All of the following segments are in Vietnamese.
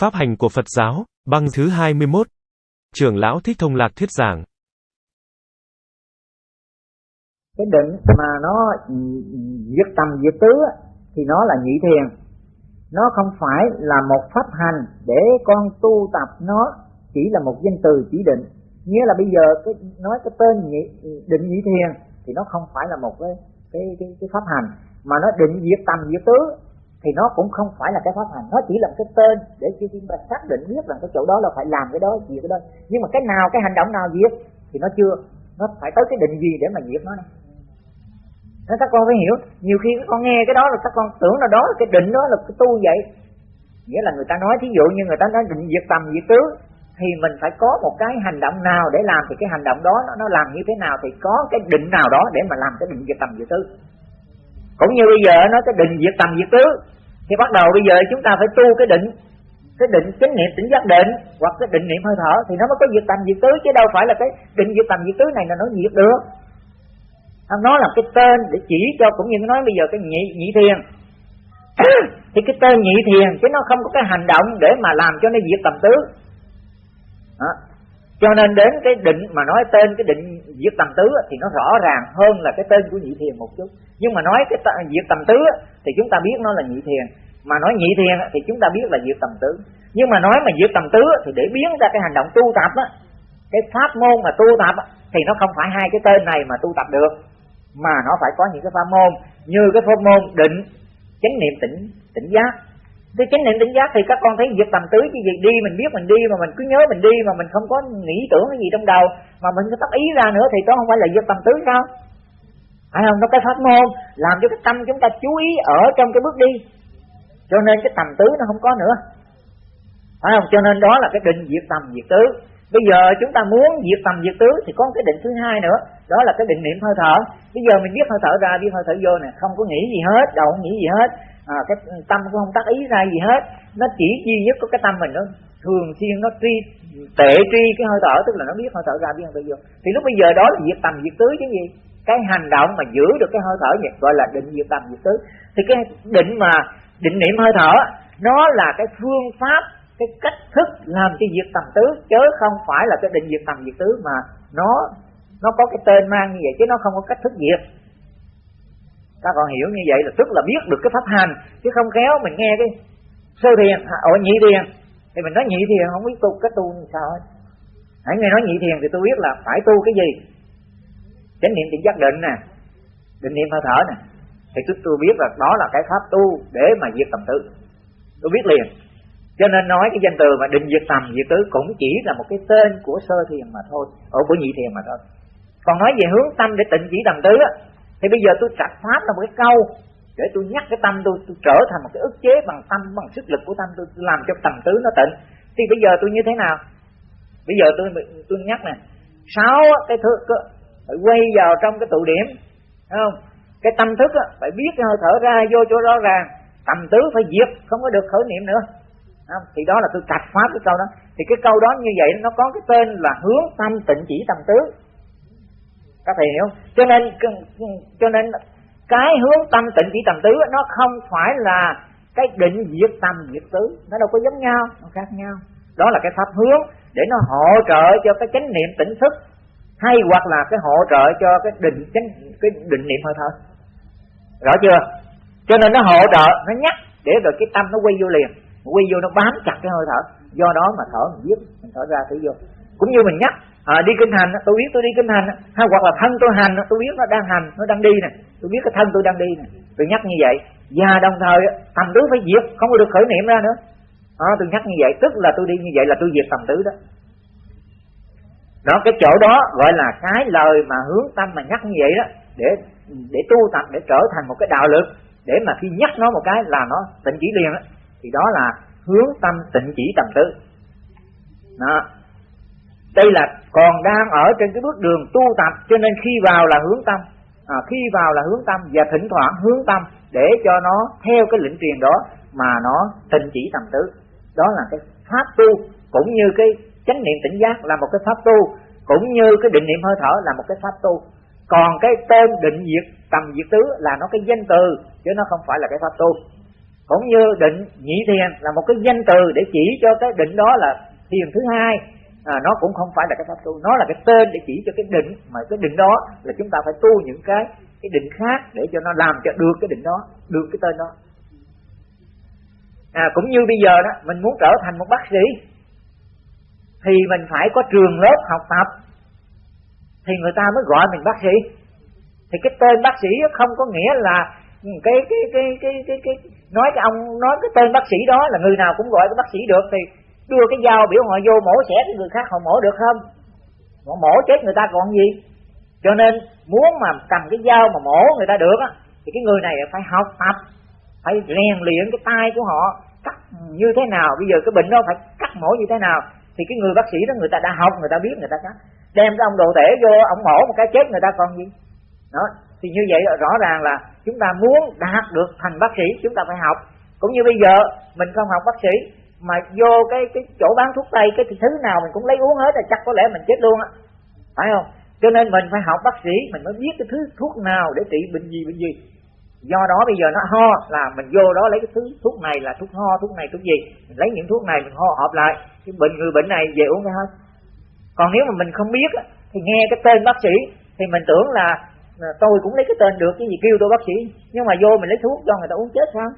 Pháp hành của Phật giáo, băng thứ 21. Trưởng lão Thích Thông Lạc thuyết giảng. Cái định mà nó ừ, ừ, diệt tầm diệt tứ thì nó là nhị thiền. Nó không phải là một pháp hành để con tu tập nó chỉ là một danh từ chỉ định. Nghĩa là bây giờ cái nói cái tên nhị, định nhị thiền thì nó không phải là một cái cái cái, cái pháp hành mà nó định diệt tầm diệt tứ thì nó cũng không phải là cái pháp hành. Nó chỉ là cái tên để cho chúng ta xác định biết rằng cái chỗ đó là phải làm cái đó gì cái đó. Nhưng mà cái nào cái hành động nào diệt thì nó chưa nó phải tới cái định gì để mà diệt nó này nên các con phải hiểu. Nhiều khi các con nghe cái đó là các con tưởng là đó là cái định đó là cái tu vậy. Nghĩa là người ta nói thí dụ như người ta nói định diệt tầm diệt tứ thì mình phải có một cái hành động nào để làm thì cái hành động đó nó, nó làm như thế nào thì có cái định nào đó để mà làm cái định diệt tầm diệt tứ cũng như bây giờ nó cái định diệt tầm diệt tứ. Thì bắt đầu bây giờ chúng ta phải tu cái định cái định chánh niệm tỉnh giác định, hoặc cái định niệm hơi thở, thì nó mới có diệt tầm diệt tứ, chứ đâu phải là cái định diệt tầm diệt tứ này là nó diệt được. Nó là cái tên để chỉ cho cũng như nói bây giờ cái nhị nhị thiền. Thì cái tên nhị thiền, chứ nó không có cái hành động để mà làm cho nó diệt tầm tứ. Đó cho nên đến cái định mà nói tên cái định diệt tầm tứ thì nó rõ ràng hơn là cái tên của nhị thiền một chút. Nhưng mà nói cái diệt tầm tứ thì chúng ta biết nó là nhị thiền. Mà nói nhị thiền thì chúng ta biết là diệt tầm tứ. Nhưng mà nói mà diệt tầm tứ thì để biến ra cái hành động tu tập á, cái pháp môn mà tu tập thì nó không phải hai cái tên này mà tu tập được. Mà nó phải có những cái pháp môn như cái pháp môn định, chánh niệm tỉnh tỉnh giác cái chánh niệm tỉnh giác thì các con thấy việc tầm tứ chứ gì đi, mình biết mình đi mà mình cứ nhớ mình đi mà mình không có nghĩ tưởng cái gì trong đầu, mà mình có tác ý ra nữa thì đó không phải là việc tầm tứ sao? Phải không? Nó cái pháp môn làm cho cái tâm chúng ta chú ý ở trong cái bước đi. Cho nên cái tầm tứ nó không có nữa. Phải không? Cho nên đó là cái định diệt tầm diệt tứ. Bây giờ chúng ta muốn diệt tầm diệt tứ thì có cái định thứ hai nữa. Đó là cái định niệm hơi thở. Bây giờ mình biết hơi thở ra, biết hơi thở vô nè, không có nghĩ gì hết đầu không nghĩ gì hết à, cái tâm cũng không tác ý ra gì hết. Nó chỉ duy nhất có cái tâm mình nó thường xuyên nó tri tệ tri cái hơi thở tức là nó biết hơi thở ra biết hơi thở vô thì lúc bây giờ đó là diệt tầm diệt tứ chứ gì. Cái hành động mà giữ được cái hơi thở vậy gọi là định diệt tầm diệt tứ. Thì cái định mà định niệm hơi thở nó là cái phương pháp cái cách thức làm cho diệt tầm tứ chứ không phải là cái định diệt tầm diệt tứ mà nó nó có cái tên mang như vậy chứ nó không có cách thức diệt các con hiểu như vậy là tức là biết được cái pháp hành, chứ không khéo mình nghe cái sơ thiền ở nhị thiền. Thì mình nói nhị thiền không biết tu, cái tu như sao hết. Hãy nghe nói nhị thiền thì tôi biết là phải tu cái gì? Chánh niệm định giác định nè, định niệm hơi thở nè. Thì tôi tôi biết là đó là cái pháp tu để mà diệt tầm tứ tôi biết liền. Cho nên nói cái danh từ mà định diệt tầm, diệt tứ cũng chỉ là một cái tên của sơ thiền mà thôi ở của nhị thiền mà thôi. Còn nói về hướng tâm để tịnh chỉ tầm tứ á thì bây giờ tôi trạch pháp là một cái câu để tôi nhắc cái tâm tôi, tôi trở thành một cái ức chế bằng tâm bằng sức lực của tâm tôi, tôi làm cho tầm tứ nó tịnh. Thì bây giờ tôi như thế nào? Bây giờ tôi tôi nhắc nè sáu cái thứ phải quay vào trong cái tụ điểm thấy không? Cái tâm thức á, phải biết cái hơi thở ra vô chỗ rõ ràng. Tầm tứ phải diệt không có được khởi niệm nữa. Không? thì đó là tôi cạch pháp cái câu đó. Thì cái câu đó như vậy nó có cái tên là hướng tâm tịnh chỉ tầm tứ các thầy hiểu cho nên cho nên cái hướng tâm tịnh chỉ tầm tứ nó không phải là cái định diệt tâm diệt tứ. Nó đâu có giống nhau, nó khác nhau. Đó là cái pháp hướng để nó hỗ trợ cho cái chánh niệm tỉnh thức, hay hoặc là cái hỗ trợ cho cái định chánh, cái định niệm hơi thở. Rõ chưa? Cho nên nó hỗ trợ, nó nhắc để rồi cái tâm nó quay vô liền, quay vô nó bám chặt cái hơi thở. Do đó mà thở mình biết mình thở ra thử vô. Cũng như mình nhắc à, đi kinh hành tôi biết tôi đi kinh hành hay hoặc là thân tôi hành tôi biết nó đang hành nó đang đi nè. Tôi biết cái thân tôi đang đi nè. Tôi nhắc như vậy. Và đồng thời tầm tứ phải diệt không có được khởi niệm ra nữa. À, tôi nhắc như vậy tức là tôi đi như vậy là tôi diệt tầm tứ đó. Đó cái chỗ đó gọi là cái lời mà hướng tâm mà nhắc như vậy đó để để tu tập để trở thành một cái đạo lực để mà khi nhắc nó một cái là nó tịnh chỉ liền đó, thì đó là hướng tâm tịnh chỉ tầm tứ. Đó đây là còn đang ở trên cái bước đường tu tập cho nên khi vào là hướng tâm. À, khi vào là hướng tâm và thỉnh thoảng hướng tâm để cho nó theo cái lĩnh truyền đó mà nó tình chỉ tầm tứ. Đó là cái pháp tu cũng như cái chánh niệm tỉnh giác là một cái pháp tu cũng như cái định niệm hơi thở là một cái pháp tu. Còn cái tên định diệt tầm diệt tứ là nó cái danh từ chứ nó không phải là cái pháp tu. Cũng như định nhị thiền là một cái danh từ để chỉ cho cái định đó là thiền thứ hai à, nó cũng không phải là cái pháp tu. Nó là cái tên để chỉ cho cái định mà cái định đó là chúng ta phải tu những cái cái định khác để cho nó làm cho được cái định đó được cái tên đó. À, cũng như bây giờ đó mình muốn trở thành một bác sĩ thì mình phải có trường lớp học tập thì người ta mới gọi mình bác sĩ. Thì cái tên bác sĩ không có nghĩa là cái cái cái cái cái, cái nói cái ông nói cái tên bác sĩ đó là người nào cũng gọi cái bác sĩ được thì đưa cái dao biểu họ vô mổ xẻ cái người khác họ mổ được không? Họ mổ chết người ta còn gì? Cho nên muốn mà cầm cái dao mà mổ người ta được á, thì cái người này phải học tập, phải rèn luyện cái tay của họ. Cắt như thế nào? Bây giờ cái bệnh đó phải cắt mổ như thế nào? Thì cái người bác sĩ đó người ta đã học, người ta biết, người ta cắt. Đem cái ông đồ tể vô, ông mổ một cái chết người ta còn gì? Đó, thì như vậy rõ ràng là chúng ta muốn đạt được thành bác sĩ, chúng ta phải học. Cũng như bây giờ, mình không học bác sĩ mà vô cái cái chỗ bán thuốc tây, cái thứ nào mình cũng lấy uống hết là chắc có lẽ mình chết luôn á. Phải không? Cho nên mình phải học bác sĩ, mình mới biết cái thứ thuốc nào để trị bệnh gì bệnh gì. Do đó bây giờ nó ho, là mình vô đó lấy cái thứ thuốc này là thuốc ho, thuốc này, thuốc gì. Mình lấy những thuốc này, mình ho hợp lại. Cái bệnh người bệnh này về uống cái hết. Còn nếu mà mình không biết thì nghe cái tên bác sĩ, thì mình tưởng là tôi cũng lấy cái tên được, cái gì kêu tôi bác sĩ. Nhưng mà vô mình lấy thuốc cho người ta uống chết sao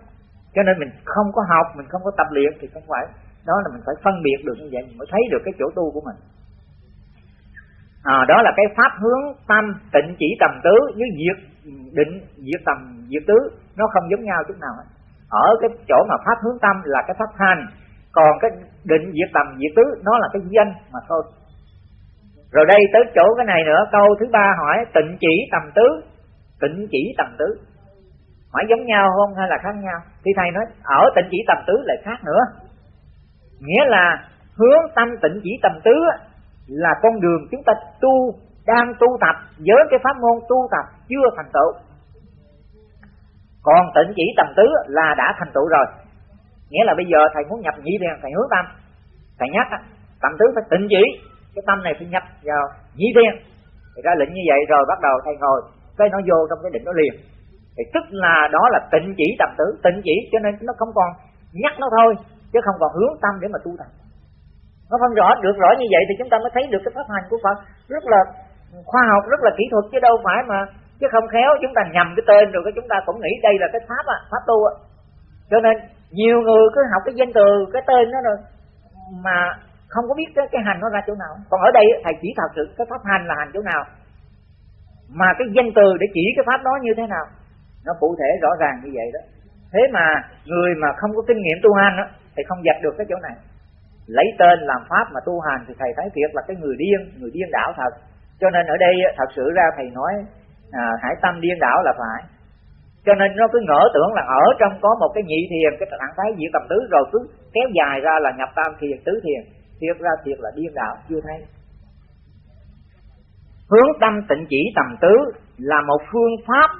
cho nên mình không có học mình không có tập luyện thì không phải đó là mình phải phân biệt được như vậy mình mới thấy được cái chỗ tu của mình. À, đó là cái pháp hướng tâm tịnh chỉ tầm tứ với diệt định diệt tầm diệt tứ nó không giống nhau chút nào hết. Ở cái chỗ mà pháp hướng tâm là cái pháp hành còn cái định diệt tầm diệt tứ nó là cái danh mà thôi. Rồi đây tới chỗ cái này nữa câu thứ ba hỏi tịnh chỉ tầm tứ tịnh chỉ tầm tứ phải giống nhau không hay là khác nhau? Thì thầy nói, ở tịnh chỉ tầm tứ lại khác nữa. Nghĩa là hướng tâm tịnh chỉ tầm tứ là con đường chúng ta tu, đang tu tập với cái pháp môn tu tập chưa thành tựu. Còn tịnh chỉ tầm tứ là đã thành tựu rồi. Nghĩa là bây giờ thầy muốn nhập nhị thiền, thầy hướng tâm. Thầy nhắc tầm tứ phải tịnh chỉ, cái tâm này phải nhập vào nhị thiền. Thì ra lệnh như vậy rồi bắt đầu thầy ngồi, cái nó vô trong cái định nó liền thì tức là đó là tịnh chỉ tập tử tịnh chỉ cho nên nó không còn nhắc nó thôi chứ không còn hướng tâm để mà tu tập. Nó phân rõ được rõ như vậy thì chúng ta mới thấy được cái pháp hành của Phật rất là khoa học rất là kỹ thuật chứ đâu phải mà chứ không khéo chúng ta nhầm cái tên rồi cái chúng ta cũng nghĩ đây là cái pháp à, pháp tu à. cho nên nhiều người cứ học cái danh từ cái tên đó rồi mà không có biết cái, cái hành nó ra chỗ nào. Còn ở đây thầy chỉ thật sự cái pháp hành là hành chỗ nào mà cái danh từ để chỉ cái pháp đó như thế nào nó cụ thể rõ ràng như vậy đó. Thế mà người mà không có kinh nghiệm tu hành đó, thì không dập được cái chỗ này. Lấy tên làm pháp mà tu hành thì thầy thấy thiệt là cái người điên người điên đảo thật. Cho nên ở đây thật sự ra thầy nói à, hải tâm điên đảo là phải. Cho nên nó cứ ngỡ tưởng là ở trong có một cái nhị thiền cái trạng thái diệt tầm tứ rồi cứ kéo dài ra là nhập tam thiền tứ thiền. Thiệt ra thiệt là điên đảo chưa thấy. Hướng tâm tịnh chỉ tầm tứ là một phương pháp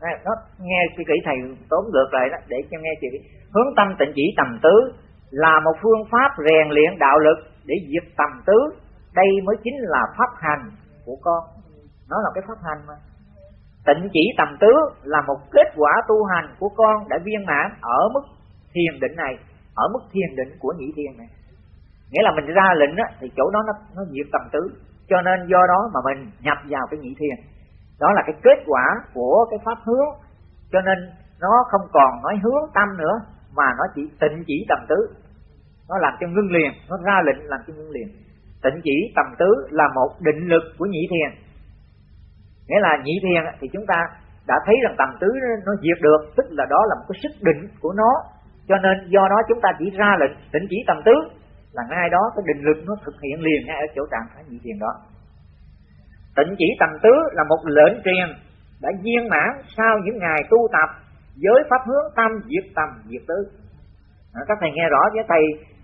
nó nghe suy kỹ thầy tốn ngược lại đó để cho nghe chị hướng tâm tịnh chỉ tầm tứ là một phương pháp rèn luyện đạo lực để diệt tầm tứ. Đây mới chính là pháp hành của con. Nó là cái pháp hành mà. Tịnh chỉ tầm tứ là một kết quả tu hành của con đã viên mãn ở mức thiền định này ở mức thiền định của nhị thiền này. Nghĩa là mình ra lệnh á, thì chỗ đó nó nó diệt tầm tứ. Cho nên do đó mà mình nhập vào cái nhị thiền đó là cái kết quả của cái pháp hướng cho nên nó không còn nói hướng tâm nữa, mà nó chỉ tịnh chỉ tầm tứ. Nó làm cho ngưng liền, nó ra lệnh làm cho ngưng liền. Tịnh chỉ tầm tứ là một định lực của nhị thiền. Nghĩa là nhị thiền thì chúng ta đã thấy rằng tầm tứ nó diệt được, tức là đó là một cái sức định của nó. Cho nên do đó chúng ta chỉ ra lệnh tịnh chỉ tầm tứ, là ngay đó cái định lực nó thực hiện liền ngay ở chỗ trạng thái nhị thiền đó tịnh chỉ tầm tứ là một lệnh truyền đã viên mãn sau những ngày tu tập với pháp hướng tâm diệt tầm diệt tứ. À, các thầy nghe rõ với thầy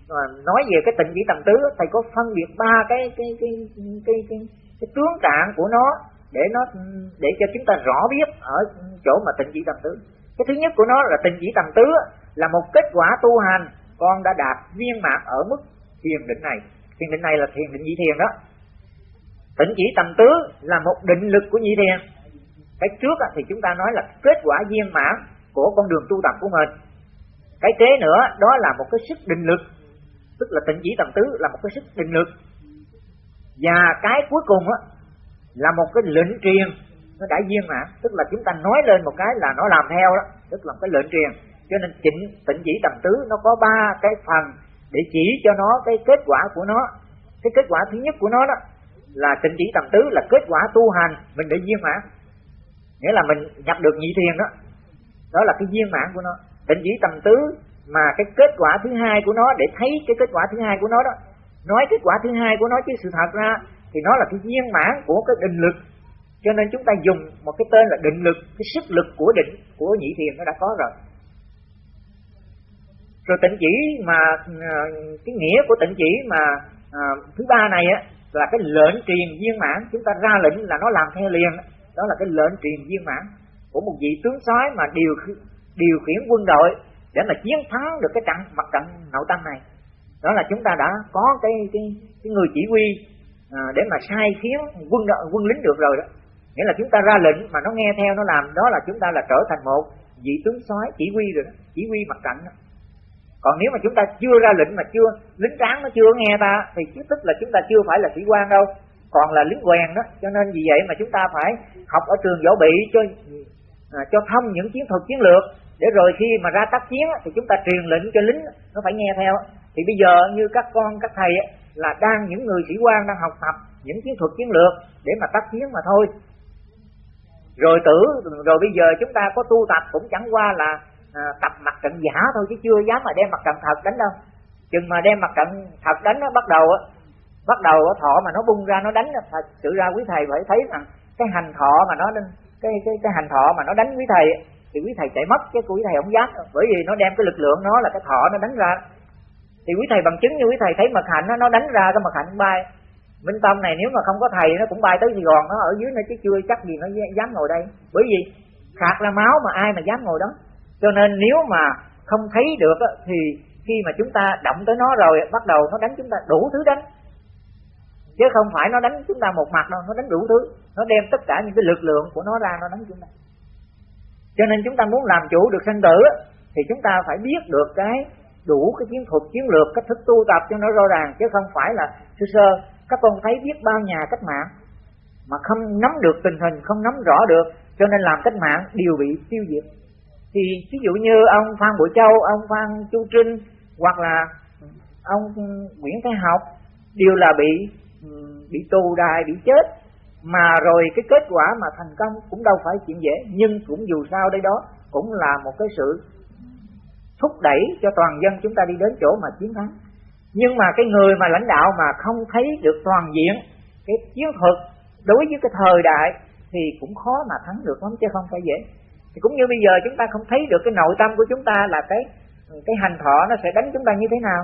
à, nói về cái tịnh chỉ tầm tứ thầy có phân biệt ba cái cái cái cái cái, cái, cái tướng trạng của nó để nó để cho chúng ta rõ biết ở chỗ mà tịnh chỉ tầm tứ. Cái thứ nhất của nó là tịnh chỉ tầm tứ là một kết quả tu hành con đã đạt viên mãn ở mức thiền định này. Thiền định này là thiền định nhị thiền đó tịnh chỉ tầm tứ là một định lực của nhị thiền cái trước thì chúng ta nói là kết quả viên mãn của con đường tu tập của mình. Cái kế nữa, đó là một cái sức định lực. Tức là tịnh chỉ tầm tứ là một cái sức định lực. Và cái cuối cùng á, là một cái lệnh truyền. Nó đã viên mãn. Tức là chúng ta nói lên một cái là nó làm theo đó. Tức là một cái lệnh truyền. Cho nên chỉnh tịnh chỉ tầm tứ nó có ba cái phần để chỉ cho nó cái kết quả của nó. Cái kết quả thứ nhất của nó đó là tịnh chỉ tầm tứ là kết quả tu hành mình để viên mãn. Nghĩa là mình nhập được nhị thiền đó. Đó là cái viên mãn của nó. Tịnh chỉ tầm tứ mà cái kết quả thứ hai của nó để thấy cái kết quả thứ hai của nó đó. Nói kết quả thứ hai của nó chứ sự thật ra thì nó là cái viên mãn của cái định lực. Cho nên chúng ta dùng một cái tên là định lực cái sức lực của định của nhị thiền nó đã có rồi. Rồi tịnh chỉ mà ờ, cái nghĩa của tịnh chỉ mà à, thứ ba này á là cái lệnh truyền viên mãn. Chúng ta ra lệnh là nó làm theo liền. Đó là cái lệnh truyền viên mãn của một vị tướng soái mà điều điều khiển quân đội để mà chiến thắng được cái trận mặt trận nội tâm này. Đó là chúng ta đã có cái cái, cái người chỉ huy à, để mà sai khiến quân đội quân lính được rồi đó. Nghĩa là chúng ta ra lệnh mà nó nghe theo nó làm đó là chúng ta là trở thành một vị tướng soái chỉ huy rồi đó chỉ huy mặt trận đó còn nếu mà chúng ta chưa ra lệnh mà chưa lính tráng nó chưa nghe ta thì chứ tức là chúng ta chưa phải là sĩ quan đâu. Còn là lính quèn đó cho nên vì vậy mà chúng ta phải học ở trường võ bị cho à, cho thông những chiến thuật chiến lược. Để rồi khi mà ra tác chiến thì chúng ta truyền lệnh cho lính nó phải nghe theo. Thì bây giờ như các con các thầy là đang những người sĩ quan đang học tập những chiến thuật chiến lược để mà tác chiến mà thôi. Rồi tử rồi bây giờ chúng ta có tu tập cũng chẳng qua là à, tập mặt trận giả thôi chứ chưa dám mà đem mặt trận thật đánh đâu. Chừng mà đem mặt trận thật đánh nó bắt đầu á bắt đầu thọ mà nó bung ra nó đánh thật sự ra quý thầy phải thấy rằng cái hành thọ mà nó cái cái cái hành thọ mà nó đánh quý thầy thì quý thầy chạy mất chứ quý thầy không dám. Bởi vì nó đem cái lực lượng nó là cái thọ nó đánh ra. Thì quý thầy bằng chứng như quý thầy thấy mật hạnh nó, nó đánh ra cái mật hạnh bay. Minh tâm này nếu mà không có thầy nó cũng bay tới sài gòn nó ở dưới nó chứ chưa chắc gì nó dám ngồi đây. Bởi vì khạc là máu mà ai mà dám ngồi đó cho nên nếu mà không thấy được thì khi mà chúng ta động tới nó rồi, bắt đầu nó đánh chúng ta đủ thứ đánh. Chứ không phải nó đánh chúng ta một mặt đâu, nó đánh đủ thứ. Nó đem tất cả những cái lực lượng của nó ra, nó đánh chúng ta. Cho nên chúng ta muốn làm chủ được sanh tử thì chúng ta phải biết được cái đủ cái chiến thuật, chiến lược, cách thức tu tập cho nó rõ ràng. Chứ không phải là, sơ sơ, các con thấy biết bao nhà cách mạng, mà không nắm được tình hình, không nắm rõ được. Cho nên làm cách mạng đều bị tiêu diệt thì ví dụ như ông Phan Bội Châu, ông Phan Chu Trinh, hoặc là ông Nguyễn Thái Học đều là bị bị tù đài, bị chết, mà rồi cái kết quả mà thành công cũng đâu phải chuyện dễ, nhưng cũng dù sao đây đó cũng là một cái sự thúc đẩy cho toàn dân chúng ta đi đến chỗ mà chiến thắng. Nhưng mà cái người mà lãnh đạo mà không thấy được toàn diện cái chiến thuật đối với cái thời đại thì cũng khó mà thắng được lắm, chứ không phải dễ thì cũng như bây giờ chúng ta không thấy được cái nội tâm của chúng ta là cái cái hành thọ nó sẽ đánh chúng ta như thế nào.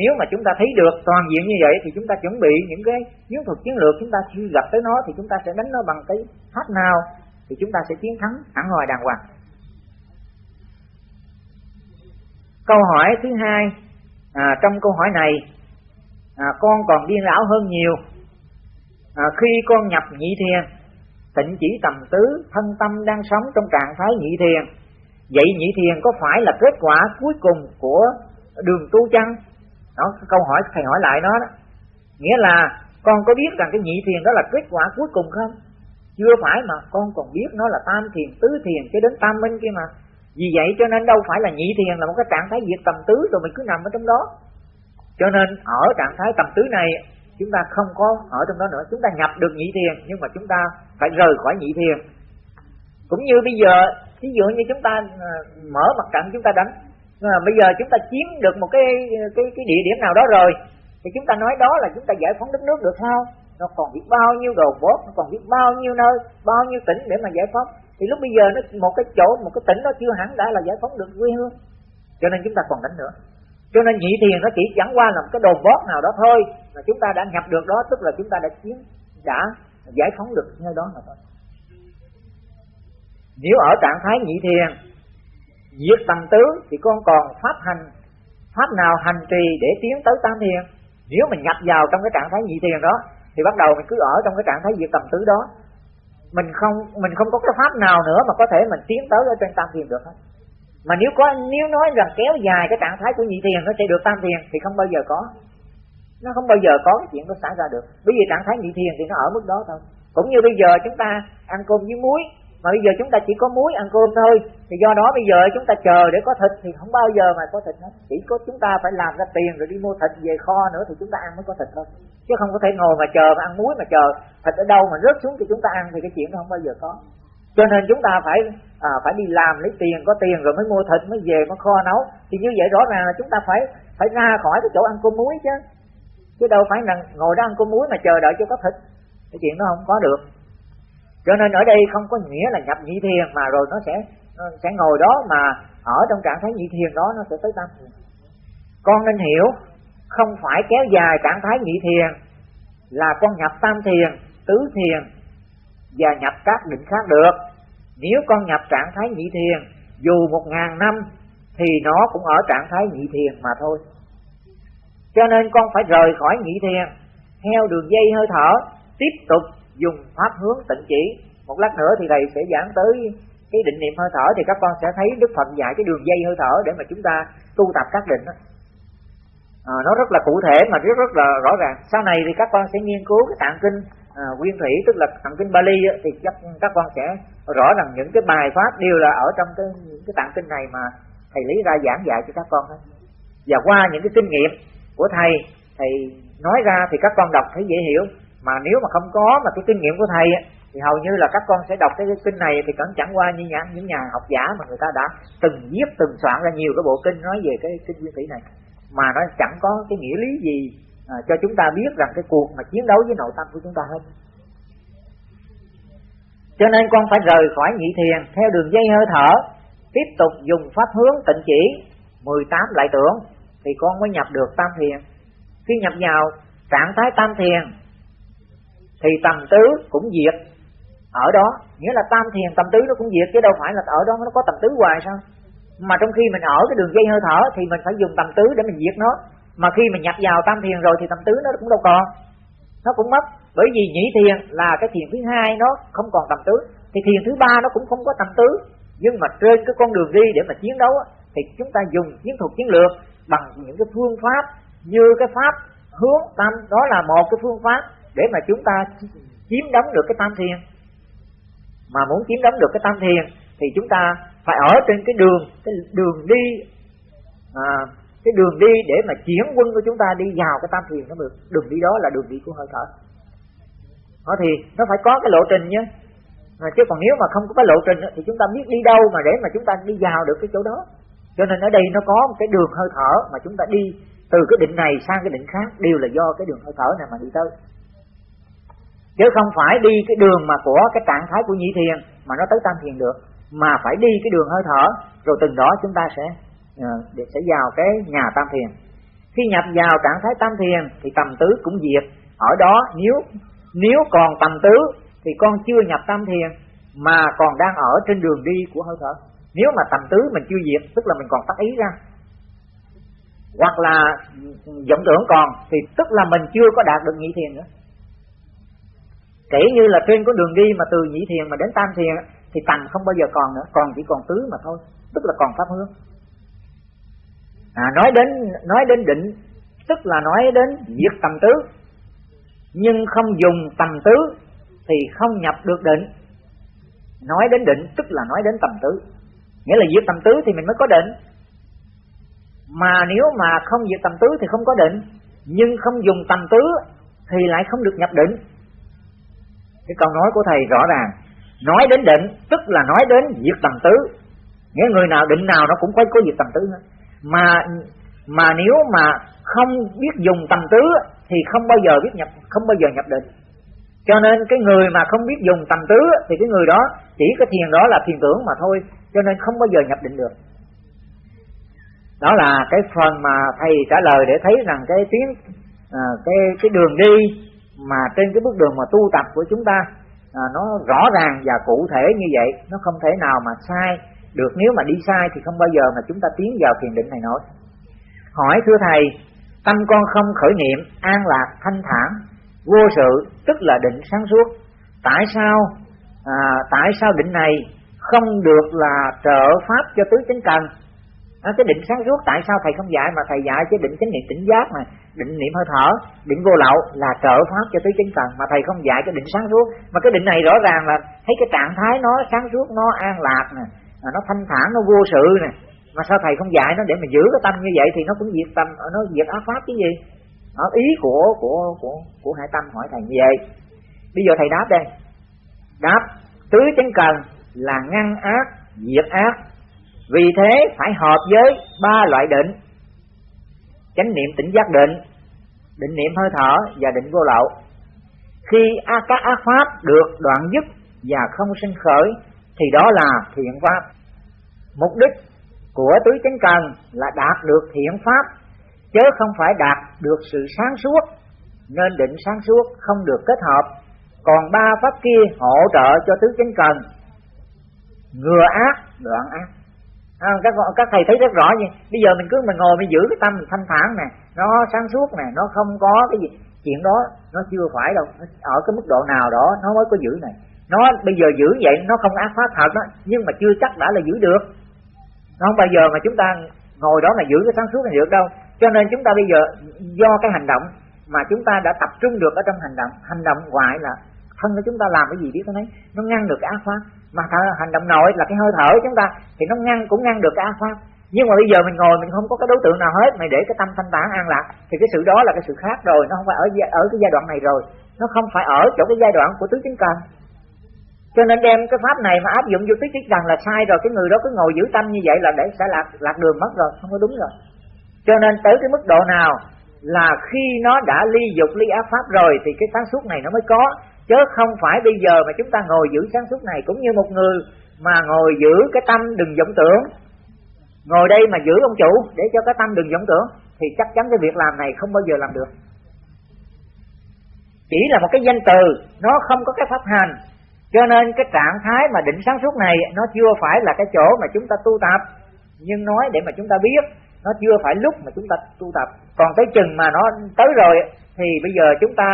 Nếu mà chúng ta thấy được toàn diện như vậy thì chúng ta chuẩn bị những cái chiến thuật chiến lược chúng ta khi gặp tới nó thì chúng ta sẽ đánh nó bằng cái pháp nào thì chúng ta sẽ chiến thắng hẳn hoài đàng hoàng. Câu hỏi thứ hai à, trong câu hỏi này à, con còn điên lão hơn nhiều à, khi con nhập nhị thiền tịnh chỉ tầm tứ, thân tâm đang sống trong trạng thái nhị thiền. Vậy nhị thiền có phải là kết quả cuối cùng của đường tu chăng? Đó câu hỏi thầy hỏi lại nó đó. Nghĩa là con có biết rằng cái nhị thiền đó là kết quả cuối cùng không? Chưa phải mà, con còn biết nó là tam thiền, tứ thiền cho đến tam minh kia mà. Vì vậy cho nên đâu phải là nhị thiền là một cái trạng thái diệt tầm tứ rồi mình cứ nằm ở trong đó. Cho nên ở trạng thái tầm tứ này chúng ta không có ở trong đó nữa. Chúng ta nhập được nhị thiền nhưng mà chúng ta phải rời khỏi nhị thiền. Cũng như bây giờ ví dụ như chúng ta à, mở mặt trận chúng ta đánh. À, bây giờ chúng ta chiếm được một cái cái cái địa điểm nào đó rồi thì chúng ta nói đó là chúng ta giải phóng đất nước được sao nó còn biết bao nhiêu đồ bốt nó còn biết bao nhiêu nơi bao nhiêu tỉnh để mà giải phóng. Thì lúc bây giờ nó một cái chỗ một cái tỉnh nó chưa hẳn đã là giải phóng được quê hương. Cho nên chúng ta còn đánh nữa. Cho nên nhị thiền nó chỉ chẳng qua là một cái đồ bót nào đó thôi mà chúng ta đã nhập được đó, tức là chúng ta đã chiến đã giải phóng được nơi đó mà thôi. Nếu ở trạng thái nhị thiền, diệt tầm tứ thì con còn pháp hành, pháp nào hành trì để tiến tới tam thiền? Nếu mình nhập vào trong cái trạng thái nhị thiền đó, thì bắt đầu mình cứ ở trong cái trạng thái diệt tầm tứ đó. Mình không mình không có cái pháp nào nữa mà có thể mình tiến tới ở trên tam thiền được hết. Mà nếu có, nếu nói rằng kéo dài cái trạng thái của nhị thiền nó sẽ được tam thiền, thì không bao giờ có nó không bao giờ có cái chuyện nó xảy ra được. Bởi vì trạng thái nhị thiền thì nó ở mức đó thôi. Cũng như bây giờ chúng ta ăn cơm với muối. Mà bây giờ chúng ta chỉ có muối ăn cơm thôi. Thì do đó bây giờ chúng ta chờ để có thịt thì không bao giờ mà có thịt hết. Chỉ có chúng ta phải làm ra tiền rồi đi mua thịt về kho nữa thì chúng ta ăn mới có thịt thôi. Chứ không có thể ngồi mà chờ mà ăn muối mà chờ thịt ở đâu mà rớt xuống thì chúng ta ăn thì cái chuyện đó không bao giờ có. Cho nên chúng ta phải à, phải đi làm lấy tiền có tiền rồi mới mua thịt mới về mới kho nấu. Thì như vậy rõ ràng là chúng ta phải phải ra khỏi cái chỗ ăn cơm muối chứ chứ đâu phải là ngồi đó ăn cơm muối mà chờ đợi cho có thịt. Cái chuyện đó không có được. Cho nên ở đây không có nghĩa là nhập nhị thiền mà rồi nó sẽ nó sẽ ngồi đó mà ở trong trạng thái nhị thiền đó nó sẽ tới tam con nên hiểu, không phải kéo dài trạng thái nhị thiền là con nhập tam thiền, tứ thiền và nhập các định khác được. Nếu con nhập trạng thái nhị thiền, dù một ngàn năm thì nó cũng ở trạng thái nhị thiền mà thôi cho nên con phải rời khỏi nhị thiền theo đường dây hơi thở tiếp tục dùng pháp hướng tịnh chỉ. Một lát nữa thì thầy sẽ giảng tới cái định niệm hơi thở thì các con sẽ thấy đức phật dạy cái đường dây hơi thở để mà chúng ta tu tập các định đó. À, nó rất là cụ thể mà rất rất là rõ ràng. Sau này thì các con sẽ nghiên cứu cái tạng kinh à, nguyên thủy tức là tạng kinh Bali á, thì chắc các con sẽ rõ rằng những cái bài pháp đều là ở trong cái những cái tạng kinh này mà thầy lý ra giảng dạy cho các con và qua những cái kinh nghiệm của thầy thì nói ra thì các con đọc thấy dễ hiểu. Mà nếu mà không có mà cái kinh nghiệm của thầy thì hầu như là các con sẽ đọc cái kinh này thì cẩn chẳng qua như nhà, những nhà học giả mà người ta đã từng viết từng soạn ra nhiều cái bộ kinh nói về cái kinh nguyên thủy này. Mà nó chẳng có cái nghĩa lý gì à, cho chúng ta biết rằng cái cuộc mà chiến đấu với nội tâm của chúng ta hết. Cho nên con phải rời khỏi nhị thiền theo đường dây hơi thở tiếp tục dùng pháp hướng tịnh chỉ 18 lại tưởng thì con mới nhập được tam thiền. Khi nhập vào, trạng thái tam thiền, thì tầm tứ cũng diệt. Ở đó, nghĩa là tam thiền, tầm tứ nó cũng diệt, chứ đâu phải là ở đó nó có tầm tứ hoài sao? Mà trong khi mình ở cái đường dây hơi thở, thì mình phải dùng tầm tứ để mình diệt nó. Mà khi mình nhập vào tam thiền rồi, thì tầm tứ nó cũng đâu còn. Nó cũng mất. Bởi vì nhị thiền là cái thiền thứ hai, nó không còn tầm tứ. Thì thiền thứ ba nó cũng không có tầm tứ. Nhưng mà trên cái con đường đi để mà chiến đấu thì chúng ta dùng chiến thuật, chiến lược bằng những cái phương pháp như cái pháp hướng tâm. Đó là một cái phương pháp để mà chúng ta chiếm đóng được cái tam thiền. Mà muốn chiếm đóng được cái tam thiền thì chúng ta phải ở trên cái đường cái đường đi à, cái đường đi để mà chuyển quân của chúng ta đi vào cái tam thiền nó được. Đường đi đó là đường đi của hơi thở. Đó thì nó phải có cái lộ trình nhé. Mà chứ còn nếu mà không có cái lộ trình thì chúng ta biết đi đâu mà để mà chúng ta đi vào được cái chỗ đó cho nên ở đây nó có một cái đường hơi thở mà chúng ta đi từ cái định này sang cái định khác, đều là do cái đường hơi thở này mà đi tới. Chứ không phải đi cái đường mà của cái trạng thái của nhị thiền mà nó tới tam thiền được, mà phải đi cái đường hơi thở, rồi từng đó chúng ta sẽ ờ, để sẽ vào cái nhà tam thiền. Khi nhập vào trạng thái tam thiền thì tầm tứ cũng diệt. Ở đó nếu nếu còn tầm tứ thì con chưa nhập tam thiền mà còn đang ở trên đường đi của hơi thở nếu mà tầm tứ mình chưa diệt tức là mình còn tác ý ra. Hoặc là vọng tưởng còn thì tức là mình chưa có đạt được nhị thiền nữa. Kể như là trên con đường đi mà từ nhị thiền mà đến tam thiền thì tầm không bao giờ còn nữa còn chỉ còn tứ mà thôi tức là còn pháp hướng. À, nói đến nói đến định tức là nói đến diệt tầm tứ. Nhưng không dùng tầm tứ thì không nhập được định. Nói đến định tức là nói đến tầm tứ nghĩa là diệt tầm tứ thì mình mới có định. Mà nếu mà không diệt tầm tứ thì không có định. Nhưng không dùng tầm tứ thì lại không được nhập định. Cái câu nói của thầy rõ ràng. Nói đến định, tức là nói đến diệt tầm tứ. Nghĩa người nào định nào nó cũng phải có diệt tầm tứ hết. Mà mà nếu mà không biết dùng tầm tứ thì không bao giờ biết nhập, không bao giờ nhập định cho nên cái người mà không biết dùng tầm tứ thì cái người đó chỉ cái thiền đó là thiền tưởng mà thôi cho nên không bao giờ nhập định được. Đó là cái phần mà thầy trả lời để thấy rằng cái tiếng à, cái cái đường đi mà trên cái bước đường mà tu tập của chúng ta à, nó rõ ràng và cụ thể như vậy nó không thể nào mà sai được. Nếu mà đi sai thì không bao giờ mà chúng ta tiến vào thiền định này nổi. Hỏi thưa thầy tâm con không khởi niệm an lạc thanh thản vô sự tức là định sáng suốt. Tại sao? À, tại sao định này không được là trợ pháp cho tứ chánh cần à, cái định sáng suốt tại sao thầy không dạy? Mà thầy dạy cái định chánh niệm tỉnh giác mà định niệm hơi thở định vô lậu là trợ pháp cho tứ chánh cần mà thầy không dạy cái định sáng suốt. Mà cái định này rõ ràng là thấy cái trạng thái nó sáng suốt nó an lạc nè à, nó thanh thản nó vô sự nè. Mà sao thầy không dạy nó để mà giữ cái tâm như vậy thì nó cũng diệt tâm à, nó diệt ác pháp cái gì? Ở ý của của của của hải tâm hỏi thầy như vậy. Bây giờ thầy đáp đây. Đáp, tứ chánh cần là ngăn ác, diệt ác. Vì thế phải hợp với ba loại định. Chánh niệm tỉnh giác định định niệm hơi thở và định vô lậu. Khi các ác pháp được đoạn dứt và không sinh khởi, thì đó là thiện pháp. Mục đích của tứ chánh cần là đạt được thiện pháp chớ không phải đạt được sự sáng suốt nên định sáng suốt không được kết hợp. Còn ba pháp kia hỗ trợ cho tứ chánh cần. Ngừa ác đoạn ác. À, các các thầy thấy rất rõ nha. Bây giờ mình cứ mình ngồi mình giữ cái tâm mình thanh thản nè nó sáng suốt nè nó không có cái gì. Chuyện đó nó chưa phải đâu. Ở cái mức độ nào đó nó mới có giữ này. Nó bây giờ giữ vậy nó không ác pháp thật đó nhưng mà chưa chắc đã là giữ được. Nó không bao giờ mà chúng ta ngồi đó mà giữ cái sáng suốt này được đâu cho nên chúng ta bây giờ, do cái hành động mà chúng ta đã tập trung được ở trong hành động hành động ngoại là thân của chúng ta làm cái gì biết không ấy? Nó ngăn được cái ác pháp. Mà hành động nội là cái hơi thở của chúng ta, thì nó ngăn, cũng ngăn được cái ác pháp. Nhưng mà bây giờ mình ngồi, mình không có cái đối tượng nào hết, mày để cái tâm thanh tản an lạc, thì cái sự đó là cái sự khác rồi, nó không phải ở ở cái giai đoạn này rồi. Nó không phải ở chỗ cái giai đoạn của tứ chính cần. Cho nên đem cái pháp này mà áp dụng vô tứ chính cần là sai rồi, cái người đó cứ ngồi giữ tâm như vậy là để sẽ lạc lạc đường mất rồi, không có đúng rồi cho nên tới cái mức độ nào là khi nó đã ly dục ly ác pháp rồi thì cái sáng suốt này nó mới có. Chứ không phải bây giờ mà chúng ta ngồi giữ sáng suốt này cũng như một người mà ngồi giữ cái tâm đừng vọng tưởng. Ngồi đây mà giữ ông chủ để cho cái tâm đừng vọng tưởng thì chắc chắn cái việc làm này không bao giờ làm được. Chỉ là một cái danh từ, nó không có cái pháp hành. Cho nên cái trạng thái mà định sáng suốt này nó chưa phải là cái chỗ mà chúng ta tu tập, nhưng nói để mà chúng ta biết nó chưa phải lúc mà chúng ta tu tập. Còn tới chừng mà nó tới rồi thì bây giờ chúng ta,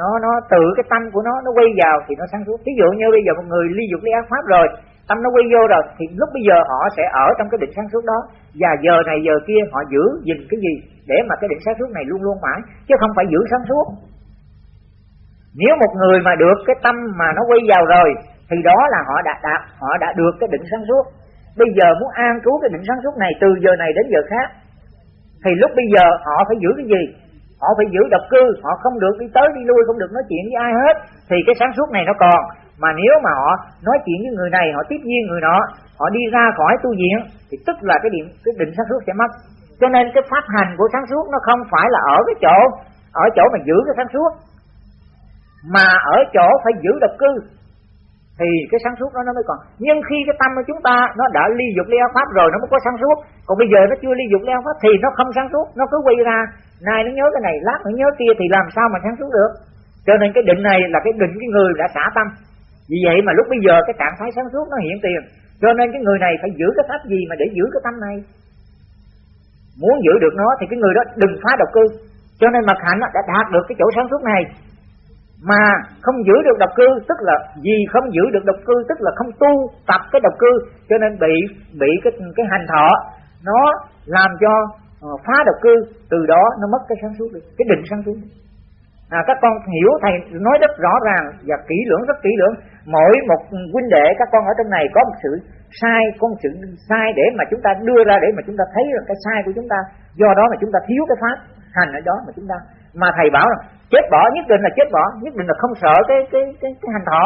nó nó tự cái tâm của nó nó quay vào thì nó sáng suốt. Ví dụ như bây giờ một người ly dục ly ác pháp rồi, tâm nó quay vô rồi, thì lúc bây giờ họ sẽ ở trong cái định sáng suốt đó. Và giờ này giờ kia họ giữ gìn cái gì để mà cái định sáng suốt này luôn luôn mãi, chứ không phải giữ sáng suốt. Nếu một người mà được cái tâm mà nó quay vào rồi, thì đó là họ đã đạt, họ đã được cái định sáng suốt bây giờ muốn an trú cái định sáng suốt này, từ giờ này đến giờ khác. Thì lúc bây giờ họ phải giữ cái gì? Họ phải giữ độc cư, họ không được đi tới đi lui, không được nói chuyện với ai hết. Thì cái sáng suốt này nó còn. Mà nếu mà họ nói chuyện với người này, họ tiếp nhiên người nọ, họ đi ra khỏi tu viện, thì tức là cái điểm, cái định sáng suốt sẽ mất. Cho nên cái pháp hành của sáng suốt nó không phải là ở cái chỗ, ở chỗ mà giữ cái sáng suốt. Mà ở chỗ phải giữ độc cư thì cái sáng suốt đó nó mới còn. Nhưng khi cái tâm của chúng ta nó đã ly dục ly pháp rồi, nó mới có sáng suốt. Còn bây giờ nó chưa ly dục ly pháp thì nó không sáng suốt, nó cứ quay ra. Nay nó nhớ cái này, lát nó nhớ kia thì làm sao mà sáng suốt được? Cho nên cái định này là cái định cái người đã xả tâm. Vì vậy mà lúc bây giờ cái trạng thái sáng suốt nó hiện tiền. Cho nên cái người này phải giữ cái pháp gì mà để giữ cái tâm này? Muốn giữ được nó thì cái người đó đừng phá độc cư. Cho nên mặt hạnh đã đạt được cái chỗ sáng suốt này mà không giữ được độc cư tức là vì không giữ được độc cư tức là không tu tập cái độc cư cho nên bị bị cái cái hành thọ nó làm cho uh, phá độc cư từ đó nó mất cái sáng suốt đi cái định sáng suốt à, các con hiểu thầy nói rất rõ ràng và kỹ lưỡng rất kỹ lưỡng. Mỗi một huynh đệ các con ở trong này có một sự sai có một sự sai để mà chúng ta đưa ra để mà chúng ta thấy được cái sai của chúng ta. Do đó mà chúng ta thiếu cái pháp hành ở đó mà chúng ta. Mà thầy bảo rằng chết bỏ nhất định là chết bỏ. Nhất định là không sợ cái cái cái, cái hành thọ.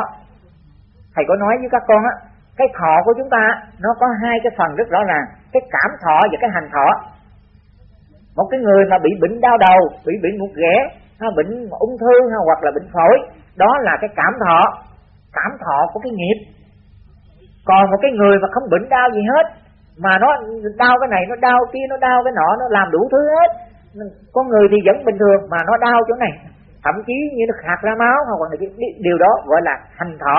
Thầy có nói với các con á cái thọ của chúng ta nó có hai cái phần rất rõ ràng. Cái cảm thọ và cái hành thọ. Một cái người mà bị bệnh đau đầu bị bệnh một ghẻ ha bệnh ung thư ha, hoặc là bệnh phổi đó là cái cảm thọ. Cảm thọ của cái nghiệp. Còn một cái người mà không bệnh đau gì hết mà nó đau cái này nó đau kia nó đau cái nọ nó làm đủ thứ hết. Con người thì vẫn bình thường mà nó đau chỗ này thậm chí như nó khạc ra máu hoặc là cái điều đó gọi là hành thọ.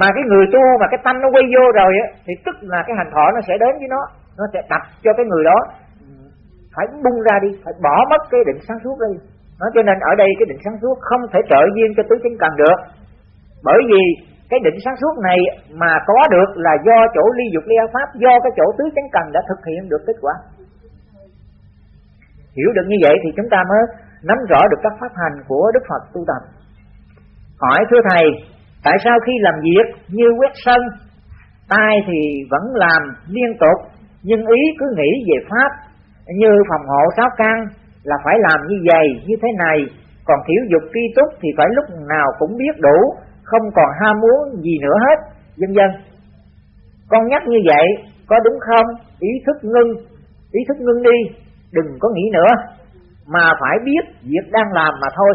Mà cái người tu mà cái tâm nó quay vô rồi á, thì tức là cái hành thọ nó sẽ đến với nó nó sẽ đặt cho cái người đó. Phải bung ra đi, phải bỏ mất cái định sáng suốt đi nó cho nên ở đây cái định sáng suốt không thể trợ duyên cho tứ chính cần được. Bởi vì cái định sáng suốt này mà có được là do chỗ ly dục ly pháp, do cái chỗ tứ chánh cần đã thực hiện được kết quả. Hiểu được như vậy thì chúng ta mới nắm rõ được các pháp hành của đức phật tu tập. Hỏi thưa thầy, tại sao khi làm việc như quét sân, tay thì vẫn làm liên tục, nhưng ý cứ nghĩ về pháp, như phòng hộ sáu căn, là phải làm như vậy, như thế này, còn thiểu dục tri túc thì phải lúc nào cũng biết đủ, không còn ham muốn gì nữa hết, vân vân. Con nhắc như vậy, có đúng không? Ý thức ngưng, ý thức ngưng đi, đừng có nghĩ nữa mà phải biết việc đang làm mà thôi.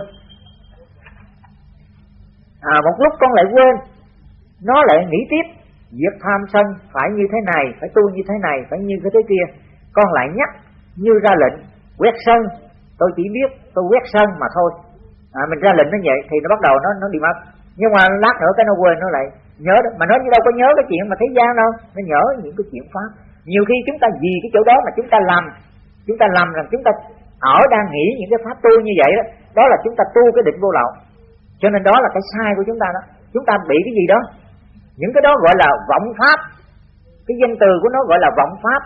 À một lúc con lại quên nó lại nghĩ tiếp việc tham sân phải như thế này phải tu như thế này phải như cái thế kia. Con lại nhắc như ra lệnh quét sân. Tôi chỉ biết tôi quét sân mà thôi. À, mình ra lệnh nó vậy thì nó bắt đầu nó nó đi mất. Nhưng mà lát nữa cái nó quên nó lại nhớ đó. Mà nó như đâu có nhớ cái chuyện mà thế gian đâu. Nó nhớ những cái chuyện pháp. Nhiều khi chúng ta vì cái chỗ đó mà chúng ta làm chúng ta làm rằng chúng ta ở đang nghĩ những cái pháp tu như vậy đó đó là chúng ta tu cái định vô lậu. Cho nên đó là cái sai của chúng ta đó. Chúng ta bị cái gì đó? Những cái đó gọi là vọng pháp. Cái danh từ của nó gọi là vọng pháp.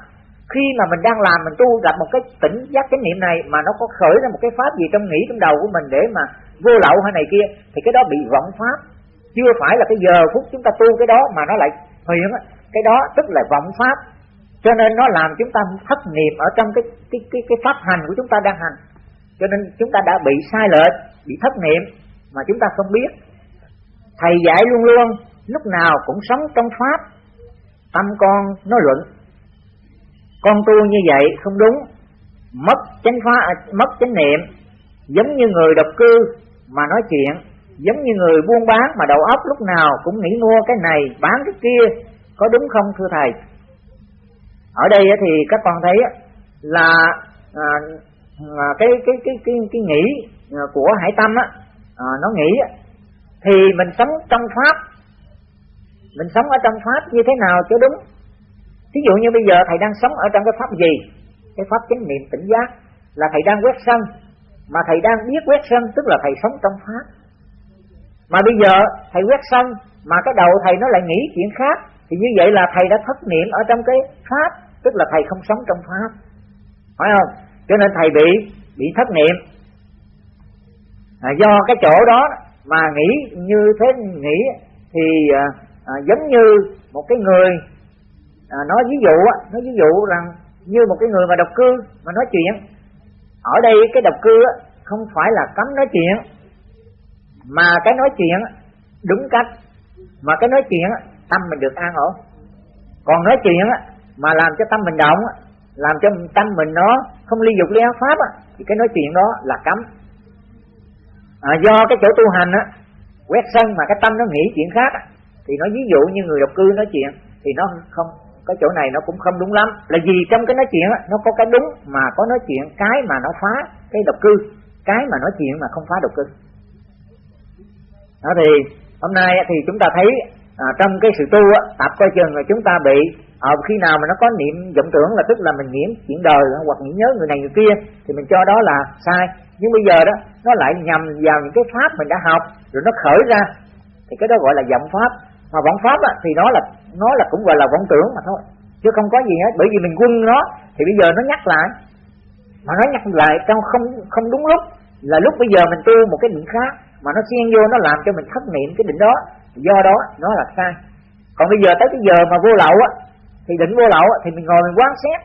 Khi mà mình đang làm, mình tu gặp một cái tỉnh giác chánh niệm này mà nó có khởi ra một cái pháp gì trong nghĩ trong đầu của mình để mà vô lậu hay này kia, thì cái đó bị vọng pháp. Chưa phải là cái giờ phút chúng ta tu cái đó mà nó lại hiện cái đó tức là vọng pháp cho nên nó làm chúng ta thất niệm ở trong cái cái cái cái pháp hành của chúng ta đang hành. Cho nên chúng ta đã bị sai lệch, bị thất niệm, mà chúng ta không biết. Thầy dạy luôn luôn, lúc nào cũng sống trong pháp, tâm con nó luận. Con tu như vậy không đúng. Mất chánh phá à, mất chánh niệm, giống như người độc cư mà nói chuyện, giống như người buôn bán mà đầu óc lúc nào cũng nghĩ mua cái này, bán cái kia, có đúng không thưa thầy? Ở đây thì các con thấy là à, à, cái cái cái cái cái nghĩ à, của hải tâm á à, nó nghĩ thì mình sống trong pháp. Mình sống ở trong pháp như thế nào cho đúng? Ví dụ như bây giờ thầy đang sống ở trong cái pháp gì? Cái pháp chánh niệm tỉnh giác Là thầy đang quét sân. Mà thầy đang biết quét sân tức là thầy sống trong pháp. Mà bây giờ thầy quét sân Mà cái đầu thầy nó lại nghĩ chuyện khác. Thì như vậy là thầy đã thất niệm ở trong cái pháp Tức là thầy không sống trong pháp. Phải không? Cho nên thầy bị bị thất niệm. À, Do cái chỗ đó mà nghĩ như thế nghĩ Thì à, à, giống như một cái người à, nói ví dụ nói ví dụ rằng như một cái người mà độc cư mà nói chuyện. Ở đây cái độc cư không phải là cấm nói chuyện mà cái nói chuyện đúng cách. Mà cái nói chuyện tâm mình được an ổn. Còn nói chuyện á mà làm cho tâm mình động làm cho tâm mình nó không ly dục ly áo pháp á thì cái nói chuyện đó là cấm. À, do cái chỗ tu hành á quét sân mà cái tâm nó nghĩ chuyện khác thì nó ví dụ như người độc cư nói chuyện thì nó không cái chỗ này nó cũng không đúng lắm. Là vì trong cái nói chuyện á nó có cái đúng mà có nói chuyện cái mà nó phá cái độc cư cái mà nói chuyện mà không phá độc cư. Đó thì hôm nay thì chúng ta thấy à, trong cái sự tu á, tập coi chừng là chúng ta bị à, khi nào mà nó có niệm vọng tưởng là tức là mình nghiễm chuyện đời hoặc nghĩ nhớ người này người kia thì mình cho đó là sai. Nhưng bây giờ đó nó lại nhầm vào những cái pháp mình đã học rồi nó khởi ra. Thì cái đó gọi là vọng pháp. Mà vọng pháp á, thì nó là nó là cũng gọi là vọng tưởng mà thôi chứ không có gì hết. Bởi vì mình quân nó thì bây giờ nó nhắc lại. Mà nó nhắc lại trong không không đúng lúc. Là lúc bây giờ mình tu một cái định khác mà nó xen vô nó làm cho mình thất niệm cái định đó do đó nó là sai. Còn bây giờ tới cái giờ mà vô lậu á thì định vô lậu á, thì mình ngồi mình quán xét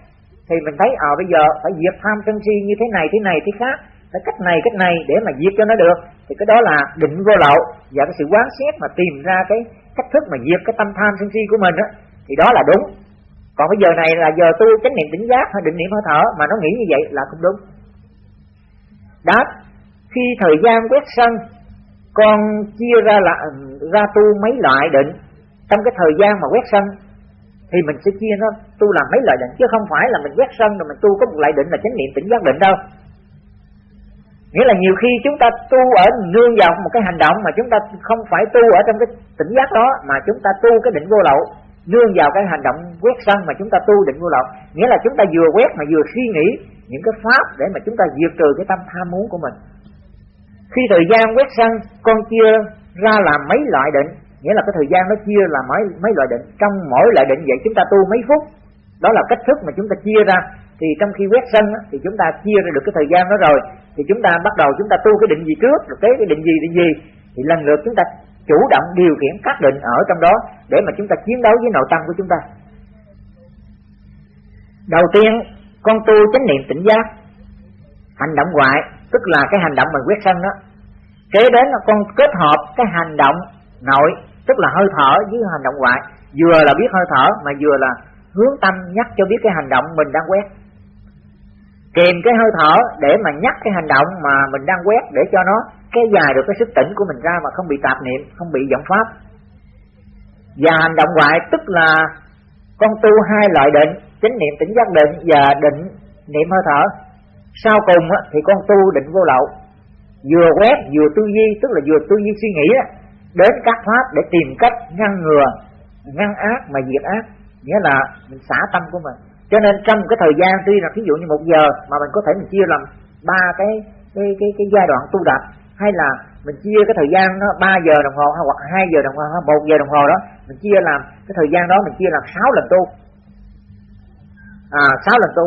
thì mình thấy à bây giờ phải diệt tham sân si như thế này thế này thế khác. Phải cách này cách này để mà diệt cho nó được. Thì cái đó là định vô lậu và cái sự quán xét mà tìm ra cái cách thức mà diệt cái tâm tham sân si của mình á thì đó là đúng. Còn bây giờ này là giờ tu chánh niệm tỉnh giác hay định niệm hơi thở mà nó nghĩ như vậy là không đúng. Đáp khi thời gian quét sân con chia ra là, ra tu mấy loại định. Trong cái thời gian mà quét sân, thì mình sẽ chia nó tu làm mấy loại định. Chứ không phải là mình quét sân rồi mình tu có một loại định là chánh niệm tỉnh giác định đâu. Nghĩa là nhiều khi chúng ta tu ở nương vào một cái hành động mà chúng ta không phải tu ở trong cái tỉnh giác đó, mà chúng ta tu cái định vô lậu, nương vào cái hành động quét sân mà chúng ta tu định vô lậu. Nghĩa là chúng ta vừa quét mà vừa suy nghĩ những cái pháp để mà chúng ta diệt trừ cái tâm tham muốn của mình khi thời gian quét sân con chia ra làm mấy loại định. Nghĩa là cái thời gian nó chia là mấy mấy loại định. Trong mỗi loại định vậy chúng ta tu mấy phút. Đó là cách thức mà chúng ta chia ra. Thì trong khi quét sân á, thì chúng ta chia ra được cái thời gian đó rồi. Thì chúng ta bắt đầu chúng ta tu cái định gì trước rồi cái cái định gì định gì. Thì lần lượt chúng ta chủ động điều khiển các định ở trong đó để mà chúng ta chiến đấu với nội tâm của chúng ta. Đầu tiên con tu chánh niệm tỉnh giác. Hành động ngoại tức là cái hành động mà quét sân đó kế đến là con kết hợp cái hành động nội, tức là hơi thở với hành động ngoại. Vừa là biết hơi thở, mà vừa là hướng tâm nhắc cho biết cái hành động mình đang quét. Kèm cái hơi thở để mà nhắc cái hành động mà mình đang quét để cho nó kéo dài được cái sức tỉnh của mình ra mà không bị tạp niệm, không bị vọng pháp. Và hành động ngoại tức là con tu hai loại định, chánh niệm tỉnh giác định và định niệm hơi thở. Sau cùng thì con tu định vô lậu vừa quét, vừa tư duy, tức là vừa tư duy suy nghĩ đến các pháp để tìm cách ngăn ngừa, ngăn ác mà diệt ác. Nghĩa là mình xả tâm của mình. Cho nên trong cái thời gian tuy là ví dụ như một giờ mà mình có thể mình chia làm ba cái cái cái cái giai đoạn tu tập, hay là mình chia cái thời gian nó ba giờ đồng hồ hoặc hai giờ đồng hồ, hoặc một giờ đồng hồ đó, mình chia làm cái thời gian đó mình chia làm sáu lần tu. À sáu lần tu.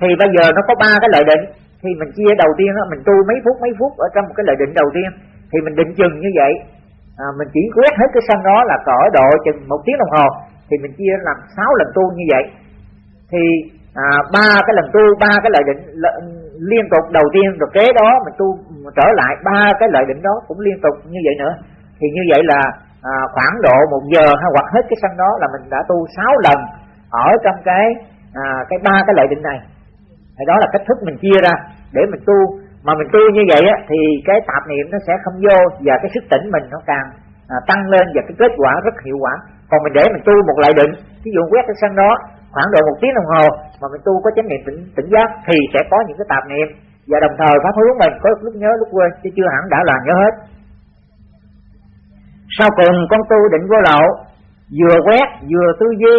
Thì bây giờ nó có ba cái lợi định thì mình chia đầu tiên đó mình tu mấy phút mấy phút ở trong một cái lợi định đầu tiên. Thì mình định chừng như vậy. À, mình chỉ quét hết cái sân đó là cỡ độ chừng một tiếng đồng hồ. Thì mình chia làm sáu lần tu như vậy. Thì à, ba cái lần tu ba cái lợi định liên tục đầu tiên rồi kế đó mình tu trở lại ba cái lợi định đó cũng liên tục như vậy nữa. Thì như vậy là à, khoảng độ một giờ hay hoặc hết cái sân đó là mình đã tu sáu lần ở trong cái à, cái ba cái lợi định này thì đó là cách thức mình chia ra để mình tu. Mà mình tu như vậy á, thì cái tạp niệm nó sẽ không vô và cái sức tỉnh mình nó càng à, tăng lên và cái kết quả rất hiệu quả. Còn mình để mình tu một lại định ví dụ quét cái sân đó khoảng độ một tiếng đồng hồ mà mình tu có chánh niệm tỉnh, tỉnh giác thì sẽ có những cái tạp niệm. Và đồng thời pháp hướng mình có lúc nhớ lúc quên chứ chưa hẳn đã là nhớ hết. Sau cùng con tu định vô lậu vừa quét vừa tư duy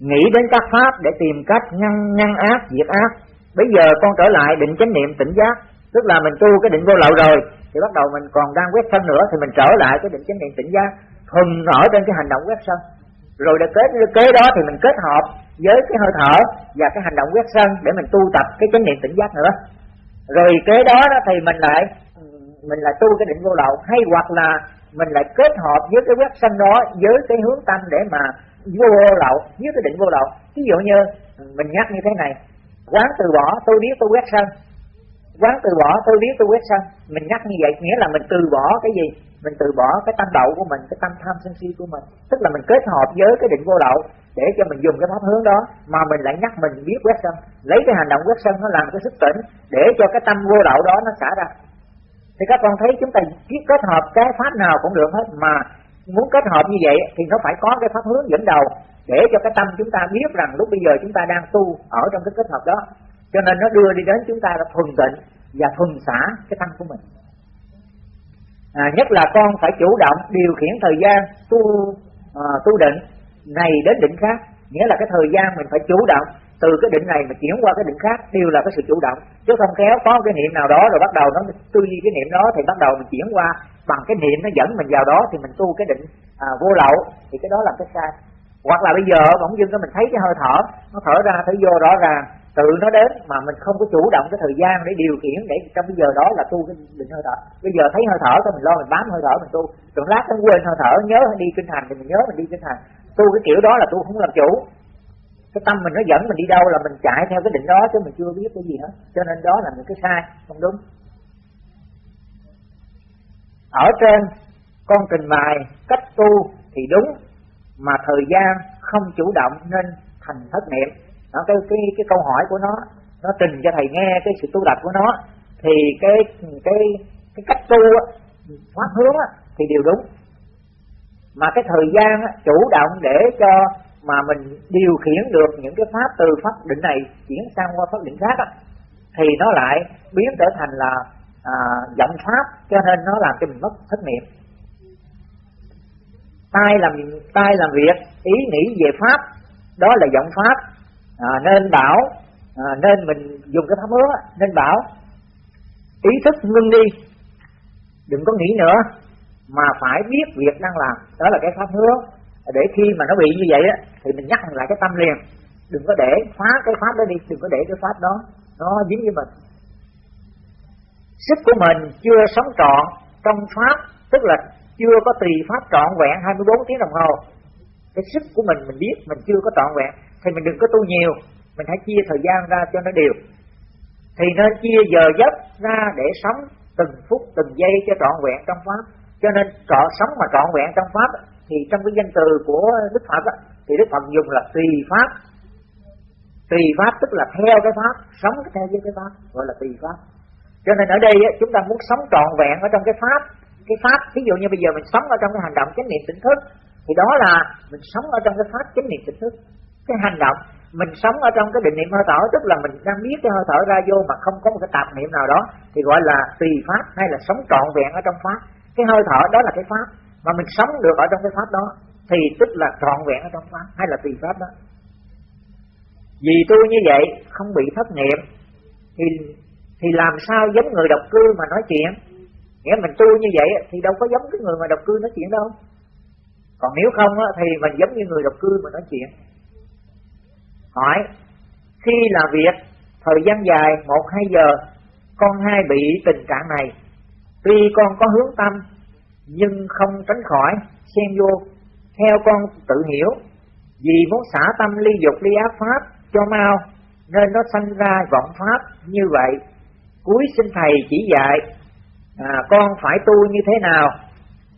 nghĩ đến các pháp để tìm cách ngăn ngăn ác, diệt ác. Bây giờ con trở lại định chánh niệm tỉnh giác. Tức là mình tu cái định vô lậu rồi, thì bắt đầu mình còn đang quét sân nữa, thì mình trở lại cái định chánh niệm tỉnh giác. Thuần ở trên cái hành động quét sân. Rồi để kết, kế đó thì mình kết hợp với cái hơi thở và cái hành động quét sân để mình tu tập cái chánh niệm tỉnh giác nữa. Rồi kế đó đó thì mình lại mình lại tu cái định vô lậu, hay hoặc là mình lại kết hợp với cái quét sân đó với cái hướng tâm để mà vô lậu dưới cái định vô lậu ví dụ như ừ, mình nhắc như thế này, quán từ bỏ, tôi biết tôi quét sân. Quán từ bỏ, tôi biết tôi quét sân. Mình nhắc như vậy, nghĩa là mình từ bỏ cái gì? Mình từ bỏ cái tâm đậu của mình, cái tâm tham sân si của mình. Tức là mình kết hợp với cái định vô lậu để cho mình dùng cái pháp hướng đó, mà mình lại nhắc mình biết quét sân. Lấy cái hành động quét sân nó làm cái sức tỉnh để cho cái tâm vô lậu đó nó xả ra. Thì các con thấy chúng ta kết hợp cái pháp nào cũng được hết, mà muốn kết hợp như vậy thì nó phải có cái pháp hướng dẫn đầu để cho cái tâm chúng ta biết rằng lúc bây giờ chúng ta đang tu ở trong cái kết hợp đó. Cho nên nó đưa đi đến chúng ta là thuần tịnh và thuần xả cái tâm của mình. À, nhất là con phải chủ động điều khiển thời gian tu à, tu định này đến định khác. Nghĩa là cái thời gian mình phải chủ động từ cái định này mà chuyển qua cái định khác đều là cái sự chủ động. Chứ không kéo có cái niệm nào đó rồi bắt đầu nó tư duy cái niệm đó thì bắt đầu mình chuyển qua bằng cái niệm nó dẫn mình vào đó thì mình tu cái định à, vô lậu thì cái đó là cái sai. Hoặc là bây giờ bỗng dưng cái mình thấy cái hơi thở nó thở ra thở vô rõ ràng tự nó đến mà mình không có chủ động cái thời gian để điều khiển để trong bây giờ đó là tu cái định hơi thở. Bây giờ thấy hơi thở thôi mình lo mình bám hơi thở mình tu. Rồi lát nó quên hơi thở nhớ đi kinh thành thì mình nhớ mình đi kinh thành tu cái kiểu đó là tu không làm chủ. Cái tâm mình nó dẫn mình đi đâu là mình chạy theo cái định đó chứ mình chưa biết cái gì hết. Cho nên đó là những cái sai không đúng ở trên, con trình bày cách tu thì đúng, mà thời gian không chủ động nên thành thất niệm. Đó, cái cái cái câu hỏi của nó nó trình cho thầy nghe cái sự tu tập của nó, thì cái cái cái cách tu pháp hướng thì đều đúng. Mà cái thời gian chủ động để cho mà mình điều khiển được những cái pháp từ pháp định này chuyển sang qua pháp định khác thì nó lại biến trở thành là à, giọng pháp cho nên nó làm cho mình mất thất niệm. Tai làm tai làm việc ý nghĩ về pháp đó là giọng pháp. À, nên bảo à, nên mình dùng cái pháp hứa nên bảo ý thức ngưng đi đừng có nghĩ nữa mà phải biết việc đang làm đó là cái pháp hứa. Để khi mà nó bị như vậy á thì mình nhắc lại cái tâm liền đừng có để phá cái pháp đó đi đừng có để cái pháp đó nó dính với mình sức của mình chưa sống trọn trong pháp, tức là chưa có tùy pháp trọn vẹn 24 tiếng đồng hồ. Cái sức của mình mình biết mình chưa có trọn vẹn, thì mình đừng có tu nhiều, mình hãy chia thời gian ra cho nó đều. Thì nên chia giờ giấc ra để sống từng phút, từng giây cho trọn vẹn trong pháp. Cho nên trọn sống mà trọn vẹn trong pháp thì trong cái danh từ của đức phật thì đức phật dùng là tùy pháp. Tùy pháp tức là theo cái pháp, sống theo với cái pháp, gọi là tùy pháp cho nên ở đây chúng ta muốn sống trọn vẹn ở trong cái pháp. Cái pháp ví dụ như bây giờ mình sống ở trong cái hành động chánh niệm tỉnh thức, thì đó là mình sống ở trong cái pháp chánh niệm tỉnh thức. Cái hành động, mình sống ở trong cái định niệm hơi thở, tức là mình đang biết cái hơi thở ra vô mà không có một cái tạp niệm nào đó, thì gọi là tùy pháp hay là sống trọn vẹn ở trong pháp. Cái hơi thở đó là cái pháp, mà mình sống được ở trong cái pháp đó, thì tức là trọn vẹn ở trong pháp hay là tùy pháp đó. Vì tôi như vậy, không bị thất niệm, thì thì làm sao giống người độc cư mà nói chuyện? Nghĩa mình tu như vậy thì đâu có giống cái người mà độc cư nói chuyện đâu. Còn nếu không thì mình giống như người độc cư mà nói chuyện. Hỏi, khi làm việc, thời gian dài, một, hai giờ, con hai bị tình trạng này. Tuy con có hướng tâm, nhưng không tránh khỏi, xen vô, theo con tự hiểu. Vì muốn xả tâm ly dục, ly ác pháp cho mau, nên nó sanh ra vọng pháp như vậy cuối xin thầy chỉ dạy à, con phải tu như thế nào?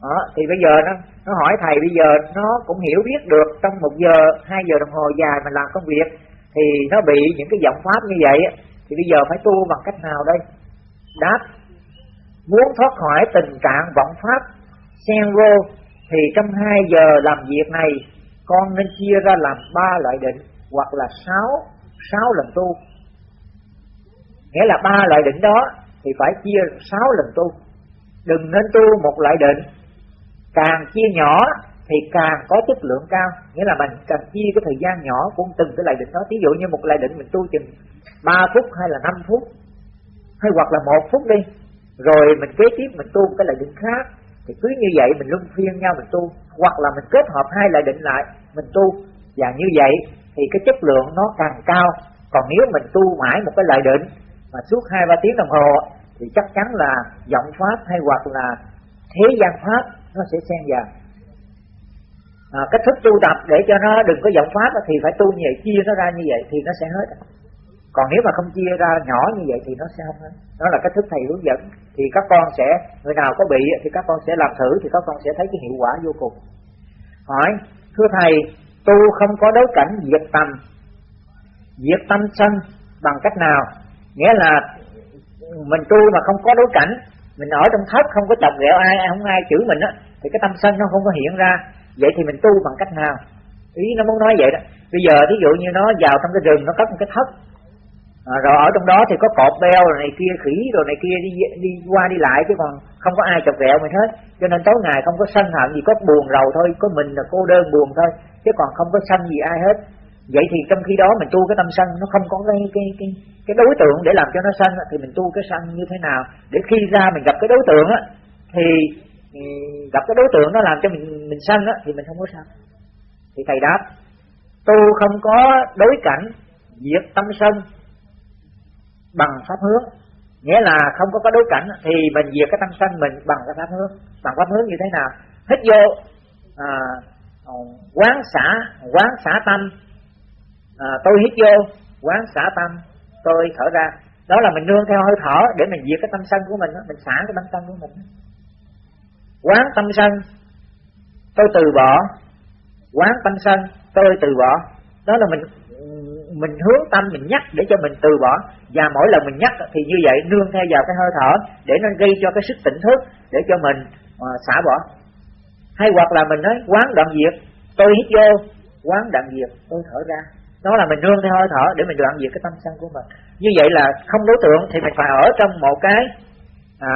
Đó, thì bây giờ nó nó hỏi thầy bây giờ nó cũng hiểu biết được trong một giờ hai giờ đồng hồ dài mà làm công việc thì nó bị những cái vọng pháp như vậy thì bây giờ phải tu bằng cách nào đây? Đáp muốn thoát khỏi tình trạng vọng pháp xen vô thì trong hai giờ làm việc này con nên chia ra làm ba loại định hoặc là sáu sáu lần tu nghĩa là ba loại định đó thì phải chia sáu lần tu. Đừng nên tu một loại định. Càng chia nhỏ thì càng có chất lượng cao. Nghĩa là mình cần chia cái thời gian nhỏ của từng cái loại định đó. Ví dụ như một loại định mình tu chừng 3 phút hay là 5 phút, hay hoặc là một phút đi, rồi mình kế tiếp mình tu một cái loại định khác, thì cứ như vậy mình luân phiên nhau mình tu. Hoặc là mình kết hợp hai loại định lại, mình tu. Và như vậy thì cái chất lượng nó càng cao. Còn nếu mình tu mãi một cái loại định mà suốt hai ba tiếng đồng hồ thì chắc chắn là giọng pháp hay hoặc là thế gian pháp nó sẽ xen vào. À, cách thức tu tập để cho nó đừng có giọng pháp thì phải tu như vậy chia nó ra như vậy thì nó sẽ hết. Còn nếu mà không chia ra nhỏ như vậy thì nó sẽ không hết. Đó là cách thức thầy hướng dẫn. Thì các con sẽ người nào có bị thì các con sẽ làm thử thì các con sẽ thấy cái hiệu quả vô cùng. Hỏi thưa thầy tu không có đấu cảnh diệt tâm diệt tâm sân bằng cách nào? Nghĩa là mình tu mà không có đối cảnh mình ở trong thất không có chọc ghẹo ai không ai chửi mình á thì cái tâm sân nó không có hiện ra. Vậy thì mình tu bằng cách nào? Ý nó muốn nói vậy đó. Bây giờ ví dụ như nó vào trong cái rừng nó cất một cái thất à, rồi ở trong đó thì có cọp beo rồi này kia khỉ rồi này kia đi đi qua đi lại chứ còn không có ai chọc ghẹo mình hết. Cho nên tối ngày không có sân hận gì có buồn rầu thôi có mình là cô đơn buồn thôi chứ còn không có sân gì ai hết vậy thì trong khi đó mình tu cái tâm sân nó không có cái cái cái cái đối tượng để làm cho nó sân thì mình tu cái sân như thế nào? Để khi ra mình gặp cái đối tượng á thì ừ, gặp cái đối tượng nó làm cho mình mình sân á thì mình không có sân thì thầy đáp tu không có đối cảnh diệt tâm sân bằng pháp hướng. Nghĩa là không có có đối cảnh thì mình diệt cái tâm sân mình bằng cái pháp hướng. Bằng pháp hướng như thế nào? Hít vô à, quán xả quán xả tâm à, tôi hít vô quán xả tâm tôi thở ra. Đó là mình nương theo hơi thở để mình diệt cái tâm sân của mình mình xả cái tâm sân của mình quán tâm sân tôi từ bỏ. Quán tâm sân tôi từ bỏ. Đó là mình mình hướng tâm mình nhắc để cho mình từ bỏ. Và mỗi lần mình nhắc thì như vậy nương theo vào cái hơi thở để nó gây cho cái sức tỉnh thức để cho mình uh, xả bỏ. Hay hoặc là mình nói quán đoạn diệt tôi hít vô quán đoạn diệt tôi thở ra đó là mình nương theo hơi thở để mình đoạn diệt cái tâm sân của mình. Như vậy là không đối tượng thì mình phải ở trong một cái à,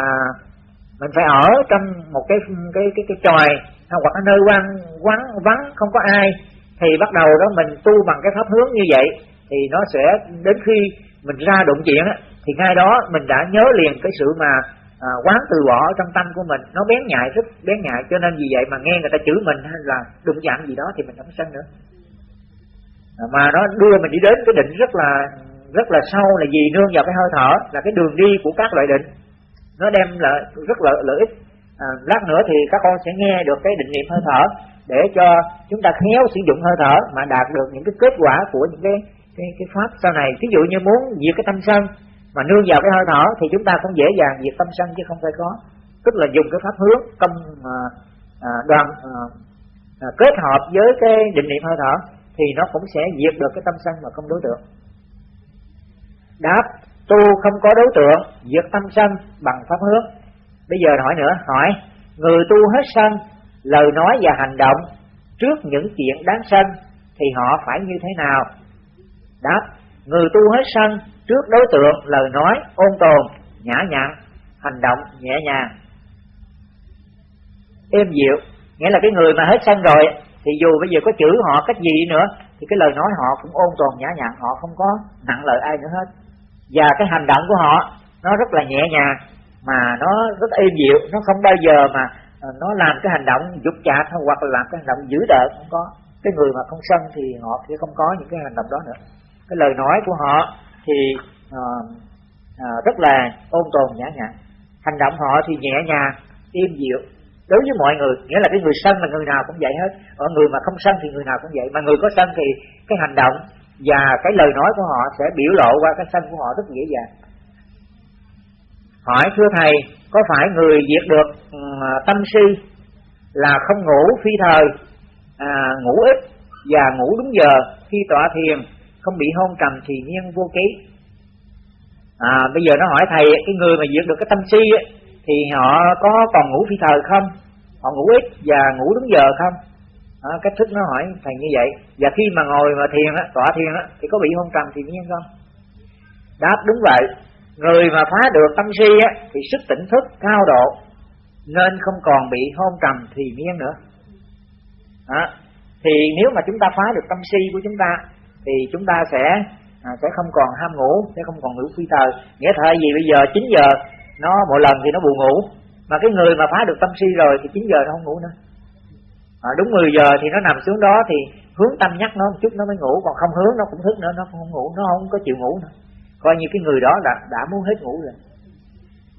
mình phải ở trong một cái cái cái cái tròi à, hoặc ở nơi quán vắng vắng không có ai. Thì bắt đầu đó mình tu bằng cái pháp hướng như vậy thì nó sẽ đến khi mình ra đụng chuyện thì ngay đó mình đã nhớ liền cái sự mà à, quán từ bỏ trong tâm của mình. Nó bén nhạy rất bén nhạy cho nên vì vậy mà nghe người ta chửi mình hay là đụng chạm gì đó thì mình không sân nữa mà nó đưa mình đi đến cái định rất là rất là sâu là gì nương vào cái hơi thở là cái đường đi của các loại định nó đem lại rất là lợi ích. À, lát nữa thì các con sẽ nghe được cái định niệm hơi thở để cho chúng ta khéo sử dụng hơi thở mà đạt được những cái kết quả của những cái cái, cái pháp sau này. Ví dụ như muốn diệt cái tâm sân mà nương vào cái hơi thở thì chúng ta cũng dễ dàng diệt tâm sân chứ không phải có. Tức là dùng cái pháp hướng công à, à, đoàn à, à kết hợp với cái định niệm hơi thở thì nó cũng sẽ diệt được cái tâm sân mà không đối tượng. Đáp, tu không có đối tượng, diệt tâm sân bằng pháp hướng bây giờ hỏi nữa, hỏi, người tu hết sân, lời nói và hành động trước những chuyện đáng sân thì họ phải như thế nào? Đáp, người tu hết sân trước đối tượng, lời nói, ôn tồn, nhã nhặn, hành động nhẹ nhàng. Êm dịu, nghĩa là cái người mà hết sân rồi thì dù bây giờ có chửi họ cách gì nữa thì cái lời nói họ cũng ôn tồn nhã nhặn họ không có nặng lời ai nữa hết. Và cái hành động của họ nó rất là nhẹ nhàng mà nó rất êm dịu. Nó không bao giờ mà ờ, nó làm cái hành động dục chạc hoặc là làm cái hành động dữ đợt không có. Cái người mà không sân thì họ sẽ không có những cái hành động đó nữa. Cái lời nói của họ thì uh, uh, rất là ôn tồn nhã nhặn. Hành động họ thì nhẹ nhàng êm dịu đối với mọi người nghĩa là cái người sân là người nào cũng vậy hết. Ở người mà không sân thì người nào cũng vậy. Mà người có sân thì cái hành động và cái lời nói của họ sẽ biểu lộ qua cái sân của họ rất dễ dàng. Hỏi thưa thầy có phải người diệt được ừ, tâm si là không ngủ phi thời à, ngủ ít và ngủ đúng giờ khi tọa thiền không bị hôn trầm thì nhiên vô ký? À, bây giờ nó hỏi thầy cái người mà diệt được cái tâm si ấy, thì họ có còn ngủ phi thời không? Họ ngủ ít và ngủ đúng giờ không? À, cách thức nó hỏi thầy như vậy. Và khi mà ngồi mà thiền á tọa thiền á thì có bị hôn trầm thì nhiên không? Đáp đúng vậy. Người mà phá được tâm si á thì sức tỉnh thức cao độ nên không còn bị hôn trầm thì miên nữa. À, thì nếu mà chúng ta phá được tâm si của chúng ta thì chúng ta sẽ à, sẽ không còn ham ngủ sẽ không còn ngủ phi tờ nghĩa thời gì? Bây giờ 9 giờ nó một lần thì nó buồn ngủ. Mà cái người mà phá được tâm si rồi thì 9 giờ nó không ngủ nữa. À, đúng 10 giờ thì nó nằm xuống đó thì hướng tâm nhắc nó một chút nó mới ngủ. Còn không hướng nó cũng thức nữa nó không ngủ nó không có chịu ngủ nữa. Coi như cái người đó đã đã muốn hết ngủ rồi.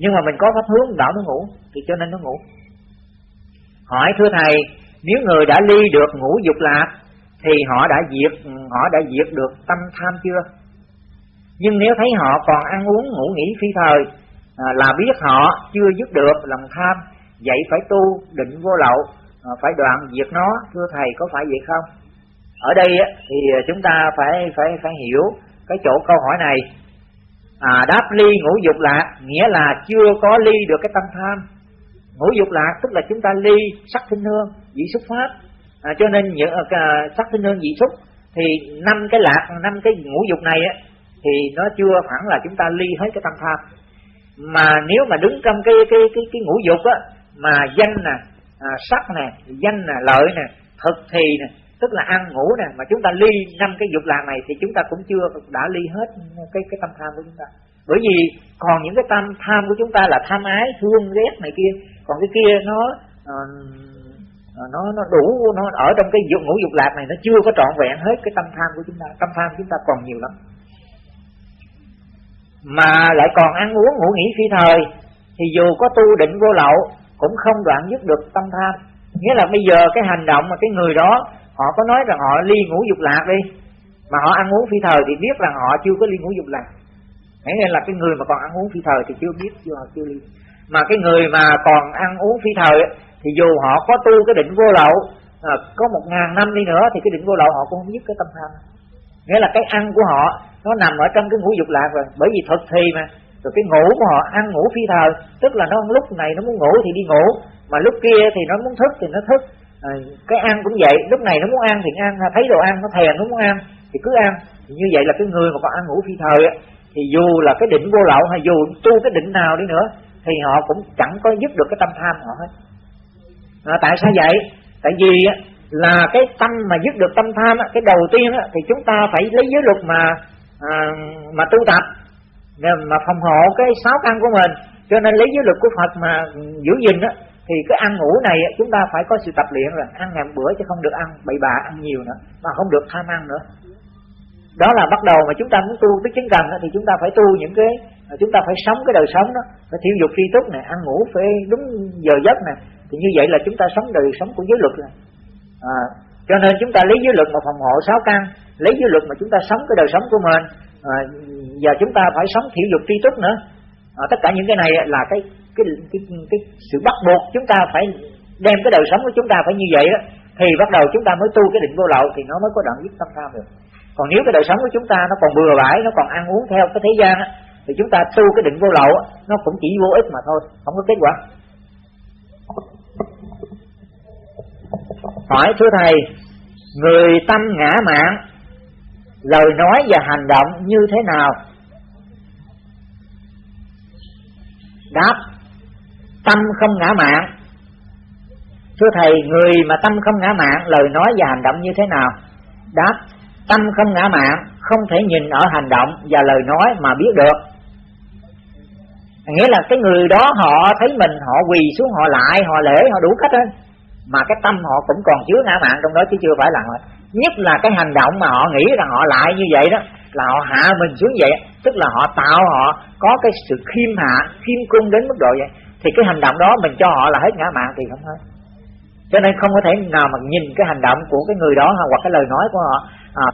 Nhưng mà mình có pháp hướng bảo nó ngủ thì cho nên nó ngủ. Hỏi thưa thầy nếu người đã ly được ngủ dục lạc thì họ đã diệt họ đã diệt được tâm tham chưa? Nhưng nếu thấy họ còn ăn uống ngủ nghỉ phi thời à, là biết họ chưa dứt được lòng tham vậy phải tu định vô lậu à, phải đoạn diệt nó thưa thầy có phải vậy không? Ở đây thì chúng ta phải phải phải hiểu cái chỗ câu hỏi này. À, đáp ly ngũ dục lạc nghĩa là chưa có ly được cái tâm tham. Ngũ dục lạc tức là chúng ta ly sắc sinh hương dị xúc pháp. À, cho nên những uh, à, sắc sinh hương dị xúc thì năm cái lạc năm cái ngũ dục này á thì nó chưa hẳn là chúng ta ly hết cái tâm tham mà nếu mà đứng trong cái cái cái cái ngũ dục á mà danh nè à, sắc nè danh nè lợi nè thực thì nè tức là ăn ngủ nè mà chúng ta ly năm cái dục lạc này thì chúng ta cũng chưa đã ly hết cái cái tâm tham của chúng ta. Bởi vì còn những cái tâm tham của chúng ta là tham ái thương ghét này kia còn cái kia nó uh, nó nó đủ nó ở trong cái dục ngũ dục lạc này nó chưa có trọn vẹn hết cái tâm tham của chúng ta. Tâm tham của chúng ta còn nhiều lắm mà lại còn ăn uống ngủ nghỉ phi thời thì dù có tu định vô lậu cũng không đoạn dứt được tâm tham. Nghĩa là bây giờ cái hành động mà cái người đó họ có nói rằng họ ly ngủ dục lạc đi mà họ ăn uống phi thời thì biết rằng họ chưa có ly ngủ dục lạc. Nghĩa là cái người mà còn ăn uống phi thời thì chưa biết chưa họ chưa ly. Mà cái người mà còn ăn uống phi thời thì dù họ có tu cái định vô lậu à, có một ngàn năm đi nữa thì cái định vô lậu họ cũng không dứt cái tâm tham. Nghĩa là cái ăn của họ nó nằm ở trong cái ngũ dục lạc rồi. Bởi vì thực thi mà rồi cái ngủ của họ ăn ngủ phi thời. Tức là nó lúc này nó muốn ngủ thì đi ngủ. Mà lúc kia thì nó muốn thức thì nó thức. À, cái ăn cũng vậy. Lúc này nó muốn ăn thì ăn. Thấy đồ ăn nó thèm nó muốn ăn thì cứ ăn. Thì như vậy là cái người mà còn ăn ngủ phi thời á thì dù là cái định vô lậu hay dù tu cái định nào đi nữa thì họ cũng chẳng có giúp được cái tâm tham họ hết. À, tại sao vậy? Tại vì á, là cái tâm mà dứt được tâm tham á, cái đầu tiên á, thì chúng ta phải lấy giới luật mà à, mà tu tập. Mà phòng hộ cái sáu căn của mình. Cho nên lấy giới luật của Phật mà giữ gìn á thì cái ăn ngủ này chúng ta phải có sự tập luyện rồi. Ăn ngàn bữa chứ không được ăn bậy bạ ăn nhiều nữa. Mà không được tham ăn nữa. Đó là bắt đầu mà chúng ta muốn tu tới chứng cần thì chúng ta phải tu những cái à, chúng ta phải sống cái đời sống đó. Phải thiêu dục tri túc này ăn ngủ phải đúng giờ giấc này thì như vậy là chúng ta sống đời sống của giới luật này à, cho nên chúng ta lấy giới luật mà phòng hộ sáu căn lấy giới luật mà chúng ta sống cái đời sống của mình à, và chúng ta phải sống thiểu dục tri túc nữa. À, tất cả những cái này là cái cái cái, cái, cái sự bắt buộc chúng ta phải đem cái đời sống của chúng ta phải như vậy đó. Thì bắt đầu chúng ta mới tu cái định vô lậu thì nó mới có đoạn dứt tâm tham được. Còn nếu cái đời sống của chúng ta nó còn bừa bãi nó còn ăn uống theo cái thế gian á thì chúng ta tu cái định vô lậu nó cũng chỉ vô ích mà thôi không có kết quả hỏi thưa thầy, người tâm ngã mạn lời nói và hành động như thế nào? Đáp, tâm không ngã mạn thưa thầy, người mà tâm không ngã mạn lời nói và hành động như thế nào? Đáp, tâm không ngã mạn không thể nhìn ở hành động và lời nói mà biết được. Nghĩa là cái người đó họ thấy mình, họ quỳ xuống, họ lại, họ lễ, họ đủ cách hết mà cái tâm họ cũng còn chứa ngã mạn trong đó chứ chưa phải là họ nhất là cái hành động mà họ nghĩ rằng họ lại như vậy đó là họ hạ mình xuống vậy tức là họ tạo họ có cái sự khiêm hạ khiêm cung đến mức độ vậy. Thì cái hành động đó mình cho họ là hết ngã mạn thì không hết. Cho nên không có thể nào mà nhìn cái hành động của cái người đó hoặc cái lời nói của họ à,